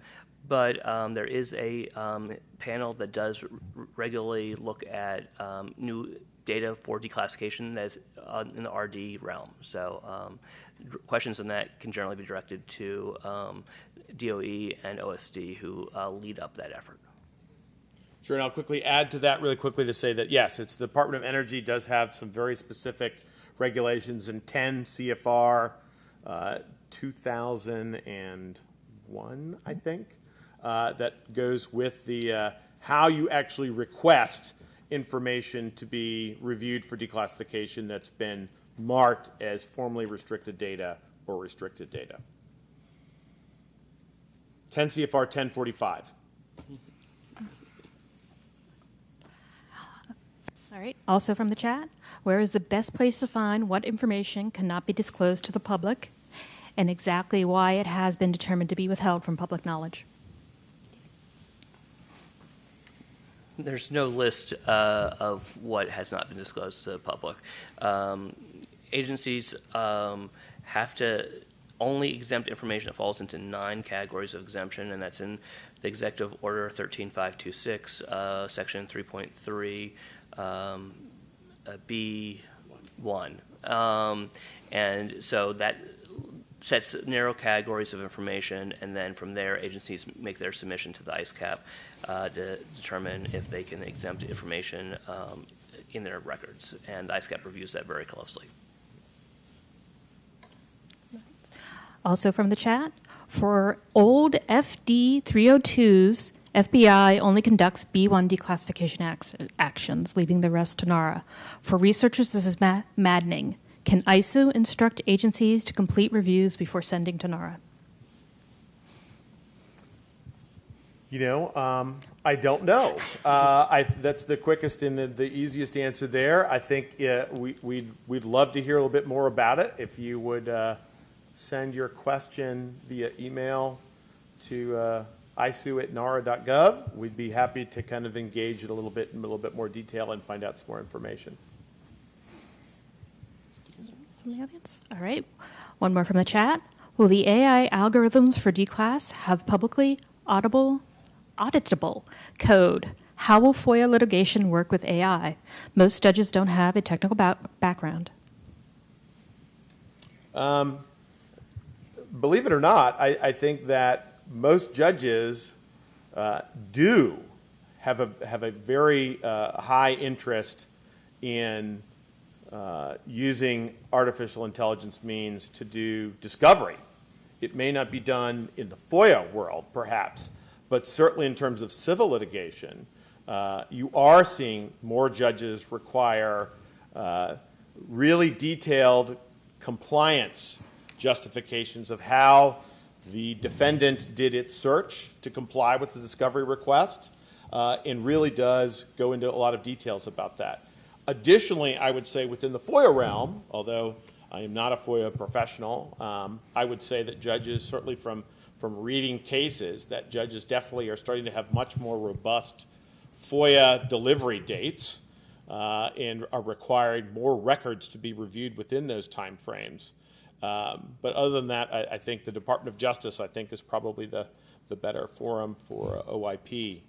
But um, there is a um, panel that does r- regularly look at um, new data for declassification that's uh, in the RD realm. So, um, questions on that can generally be directed to um, DOE and OSD, who uh, lead up that effort. Sure, and I'll quickly add to that really quickly to say that yes, it's the Department of Energy does have some very specific regulations in 10 CFR uh, 2001, I think, uh, that goes with the uh, how you actually request information to be reviewed for declassification that's been marked as formally restricted data or restricted data. 10 CFR 1045. All right. Also from the chat, where is the best place to find what information cannot be disclosed to the public and exactly why it has been determined to be withheld from public knowledge? there's no list uh, of what has not been disclosed to the public. Um, agencies um, have to only exempt information that falls into nine categories of exemption, and that's in the Executive Order 13526, uh, Section 3.3, um, uh, B1. Um, and so that sets narrow categories of information, and then from there, agencies make their submission to the ISCAP uh, to determine if they can exempt information um, in their records. And the ISCAP reviews that very closely. Also from the chat, for old FD 302s, FBI only conducts B1 declassification ac- actions, leaving the rest to NARA. For researchers, this is ma- maddening. Can ISOO instruct agencies to complete reviews before sending to NARA? You know, um, I don't know. Uh, I, that's the quickest and the, the easiest answer there. I think uh, we, we'd, we'd love to hear a little bit more about it. If you would uh, send your question via email to uh, isoo at nara.gov, we'd be happy to kind of engage it a little bit in a little bit more detail and find out some more information. From the audience? All right. One more from the chat. Will the AI algorithms for declass have publicly audible, auditable code? How will FOIA litigation work with AI? Most judges don't have a technical ba- background. Um, believe it or not, I, I think that most judges uh, do have a have a very uh, high interest in uh, using artificial intelligence means to do discovery. It may not be done in the FOIA world, perhaps, but certainly in terms of civil litigation, uh, you are seeing more judges require uh, really detailed compliance justifications of how the defendant did its search to comply with the discovery request, uh, and really does go into a lot of details about that. Additionally, I would say within the FOIA realm, although I am not a FOIA professional, um, I would say that judges, certainly from, from reading cases, that judges definitely are starting to have much more robust FOIA delivery dates uh, and are requiring more records to be reviewed within those timeframes. Um, but other than that, I, I think the Department of Justice, I think, is probably the, the better forum for OIP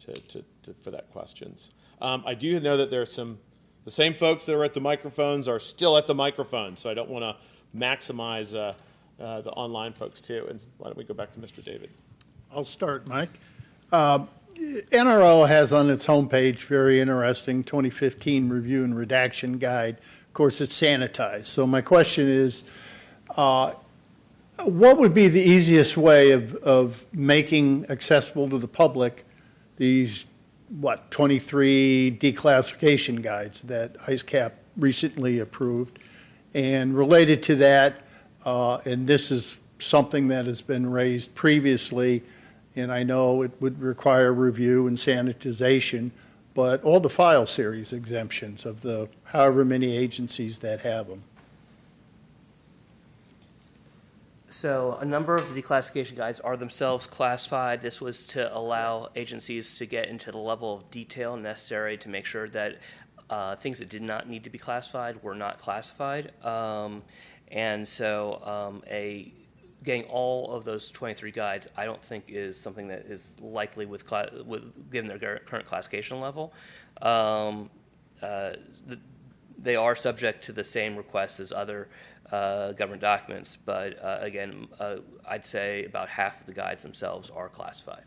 to, to, to, for that questions. Um, I do know that there are some, the same folks that are at the microphones are still at the microphones, so I don't want to maximize uh, uh, the online folks too. And why don't we go back to Mr. David? I'll start, Mike. Um, NRO has on its homepage very interesting 2015 review and redaction guide. Of course, it's sanitized. So my question is, uh, what would be the easiest way of, of making accessible to the public these, what, 23 declassification guides that ISCAP recently approved? And related to that, uh, and this is something that has been raised previously, and I know it would require review and sanitization, but all the file series exemptions of the however many agencies that have them. So a number of the declassification guides are themselves classified. This was to allow agencies to get into the level of detail necessary to make sure that uh, things that did not need to be classified were not classified. Um, and so um, a getting all of those 23 guides, I don't think is something that is likely with, with given their current classification level. Um, uh, the, they are subject to the same requests as other uh, government documents, but uh, again, uh, I'd say about half of the guides themselves are classified.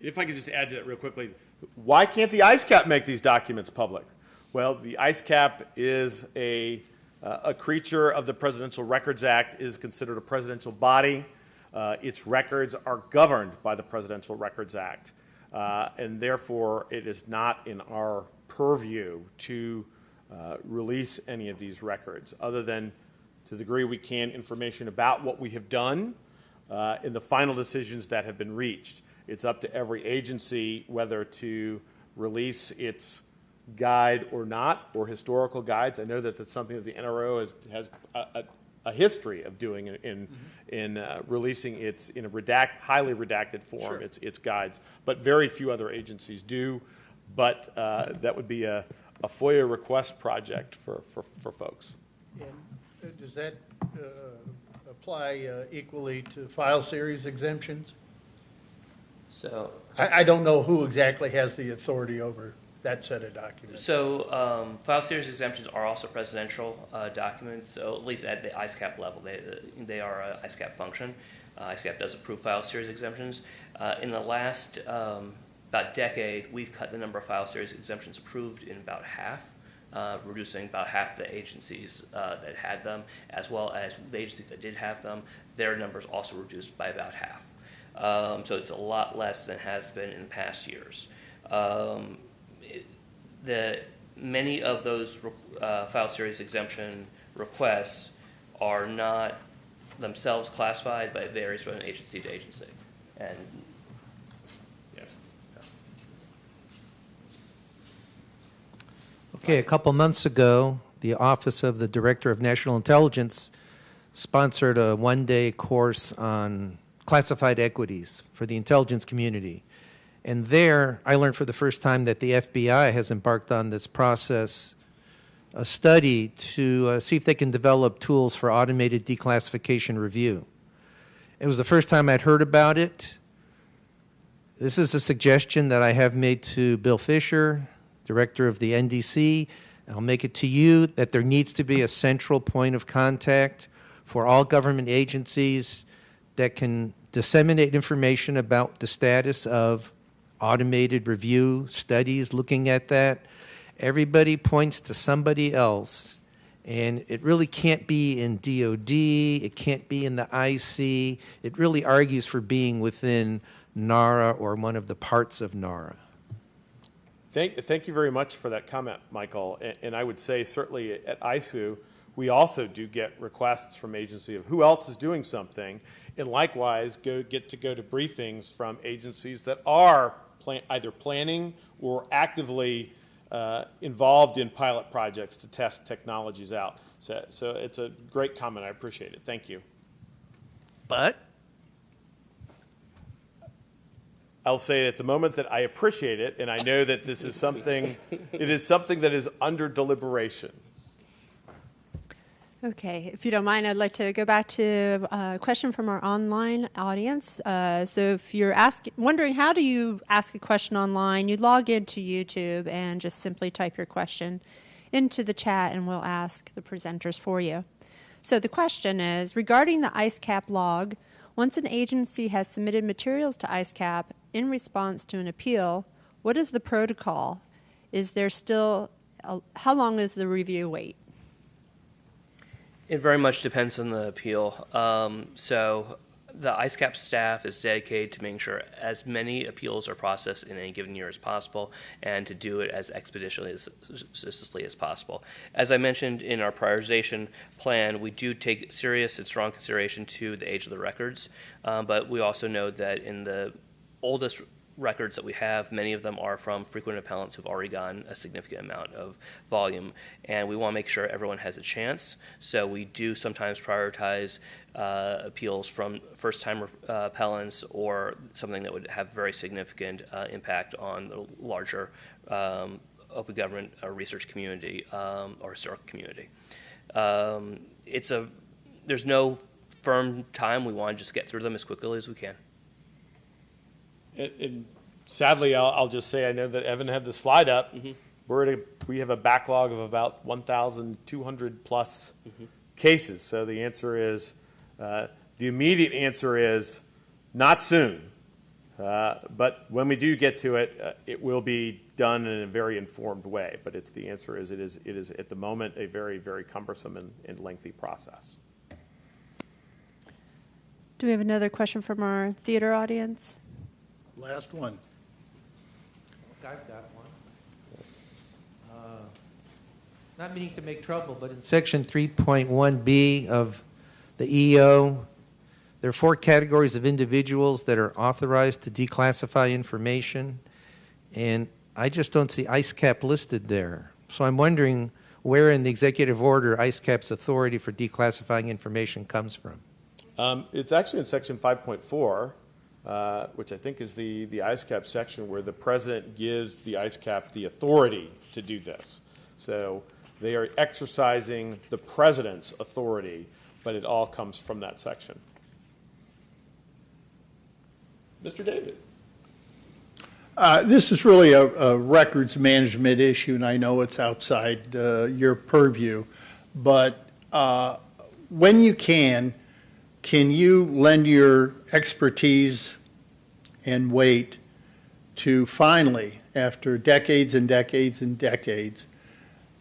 If I could just add to that real quickly, why can't the ISCAP make these documents public? Well, the ISCAP is a, uh, a creature of the Presidential Records Act, is considered a presidential body. Uh, its records are governed by the Presidential Records Act, uh, and therefore it is not in our purview to uh, release any of these records, other than to the degree we can information about what we have done uh, in the final decisions that have been reached. It's up to every agency whether to release its guide or not, or historical guides. I know that that's something that the NRO has, has a, a, a history of doing in, in, in uh, releasing its, in a redact, highly redacted form, its, its guides. But very few other agencies do. but uh, that would be a, a FOIA request project for, for, for folks. And uh, does that uh, apply uh, equally to file series exemptions? So, I, I don't know who exactly has the authority over that set of documents. so um, file series exemptions are also presidential uh, documents, so at least at the ISCAP level, they, they are a ISCAP function. Uh, ISCAP does approve file series exemptions. Uh, in the last um, about decade, we've cut the number of file series exemptions approved in about half, uh, reducing about half the agencies uh, that had them, as well as the agencies that did have them, their numbers also reduced by about half. Um, so it's a lot less than has been in past years. Um, it- the many of those uh, file series exemption requests are not themselves classified, but it varies from agency to agency. And Yes. Okay, a couple months ago, the Office of the Director of National Intelligence sponsored a one day course on classified equities for the intelligence community. And there, I learned for the first time that the FBI has embarked on this process, a study to uh, see if they can develop tools for automated declassification review. It was the first time I'd heard about it. This is a suggestion that I have made to Bill Fisher, director of the NDC. I'll make it to you that there needs to be a central point of contact for all government agencies that can disseminate information about the status of automated review studies looking at that. Everybody points to somebody else, and it really can't be in DOD, it can't be in the IC. It really argues for being within NARA or one of the parts of NARA. Thank, thank you very much for that comment, Michael. And, and I would say certainly at ISOO, we also do get requests from agency of who else is doing something, and likewise go get to go to briefings from agencies that are plan, either planning or actively uh, involved in pilot projects to test technologies out. So, so it's a great comment. I appreciate it. Thank you. But I'll say at the moment that I appreciate it, and I know that this is something, it is something that is under deliberation. Okay, if you don't mind, I'd like to go back to a question from our online audience. Uh, so, if you're asking, wondering how do you ask a question online, you log into YouTube and just simply type your question into the chat, and we'll ask the presenters for you. So, the question is regarding the ISCAP log. Once an agency has submitted materials to ISCAP in response to an appeal, what is the protocol? Is there still a, how long is the review wait? It very much depends on the appeal. Um, so the ISCAP staff is dedicated to making sure as many appeals are processed in any given year as possible and to do it as expeditiously as, as, as possible. As I mentioned in our prioritization plan, we do take serious and strong consideration to the age of the records, um, but we also know that in the oldest records that we have, many of them are from frequent appellants who've already gotten a significant amount of volume, and we want to make sure everyone has a chance. So we do sometimes prioritize uh, appeals from first-time uh, appellants or something that would have very significant uh, impact on the larger um, open government uh, research community um, or historical community. Um, it's a there's no firm time. We want to just get through them as quickly as we can. And, and sadly, I'll, I'll, just say I know that Evan had the slide up. Mm-hmm. We're at a, we have a backlog of about 1,200 plus mm-hmm. cases. So the answer is uh, the immediate answer is not soon. Uh, but when we do get to it, uh, it will be done in a very informed way. But it's the answer is it is it is at the moment a very very cumbersome and, and lengthy process. Do we have another question from our theater audience? Last one. I've got one. Uh, not meaning to make trouble, but in section 3.1b of the EO, there are four categories of individuals that are authorized to declassify information, and I just don't see ISCAP listed there. So I'm wondering where in the executive order ISCAP's authority for declassifying information comes from. Um, it's actually in section 5.4. uh, which I think is the, the ISCAP section where the president gives the ISCAP the authority to do this. So they are exercising the president's authority, but it all comes from that section. Mr. David. Uh, This is really a, a records management issue, and I know it's outside uh, your purview, but uh, when you can, can you lend your expertise and weight to finally, after decades and decades and decades,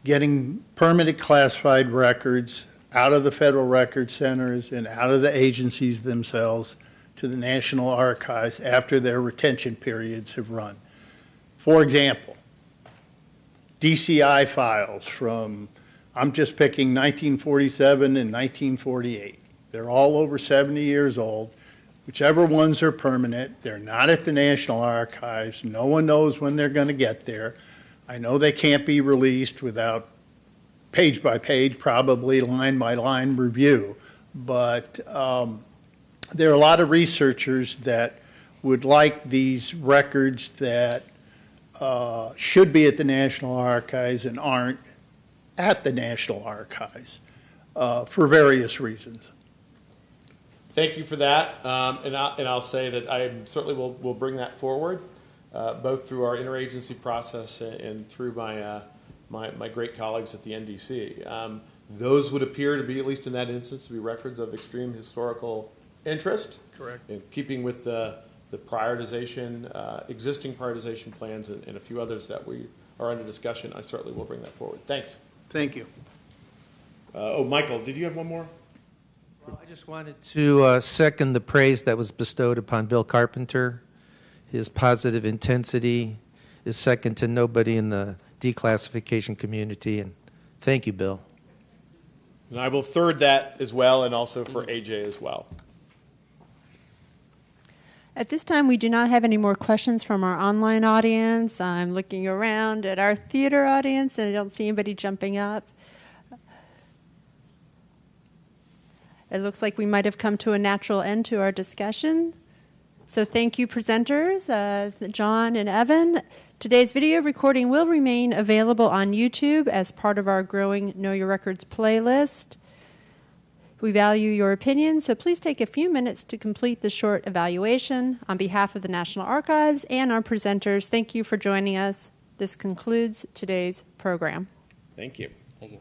getting permanent classified records out of the federal record centers and out of the agencies themselves to the National Archives after their retention periods have run. For example, DCI files from, I'm just picking 1947 and 1948. They're all over 70 years old. Whichever ones are permanent, they're not at the National Archives. No one knows when they're going to get there. I know they can't be released without page by page, probably line by line review. But um, there are a lot of researchers that would like these records that uh, should be at the National Archives and aren't at the National Archives uh, for various reasons. Thank you for that, um, and, I, and I'll say that I certainly will, will bring that forward, uh, both through our interagency process and, and through my, uh, my, my great colleagues at the NDC. Um, those would appear to be, at least in that instance, to be records of extreme historical interest. Correct. In keeping with the, the prioritization, uh, existing prioritization plans and, and a few others that we are under discussion, I certainly will bring that forward. Thanks. Thank you. Uh, oh, Michael, did you have one more? I just wanted to uh, second the praise that was bestowed upon Bill Carpenter. His positive intensity is second to nobody in the declassification community. And thank you, Bill. And I will third that as well, and also for AJ as well. At this time, we do not have any more questions from our online audience. I'm looking around at our theater audience and I don't see anybody jumping up. It looks like we might have come to a natural end to our discussion. So thank you, presenters, uh, John and Evan. Today's video recording will remain available on YouTube as part of our growing Know Your Records playlist. We value your opinion, so please take a few minutes to complete the short evaluation. On behalf of the National Archives and our presenters, thank you for joining us. This concludes today's program. Thank you. Thank you.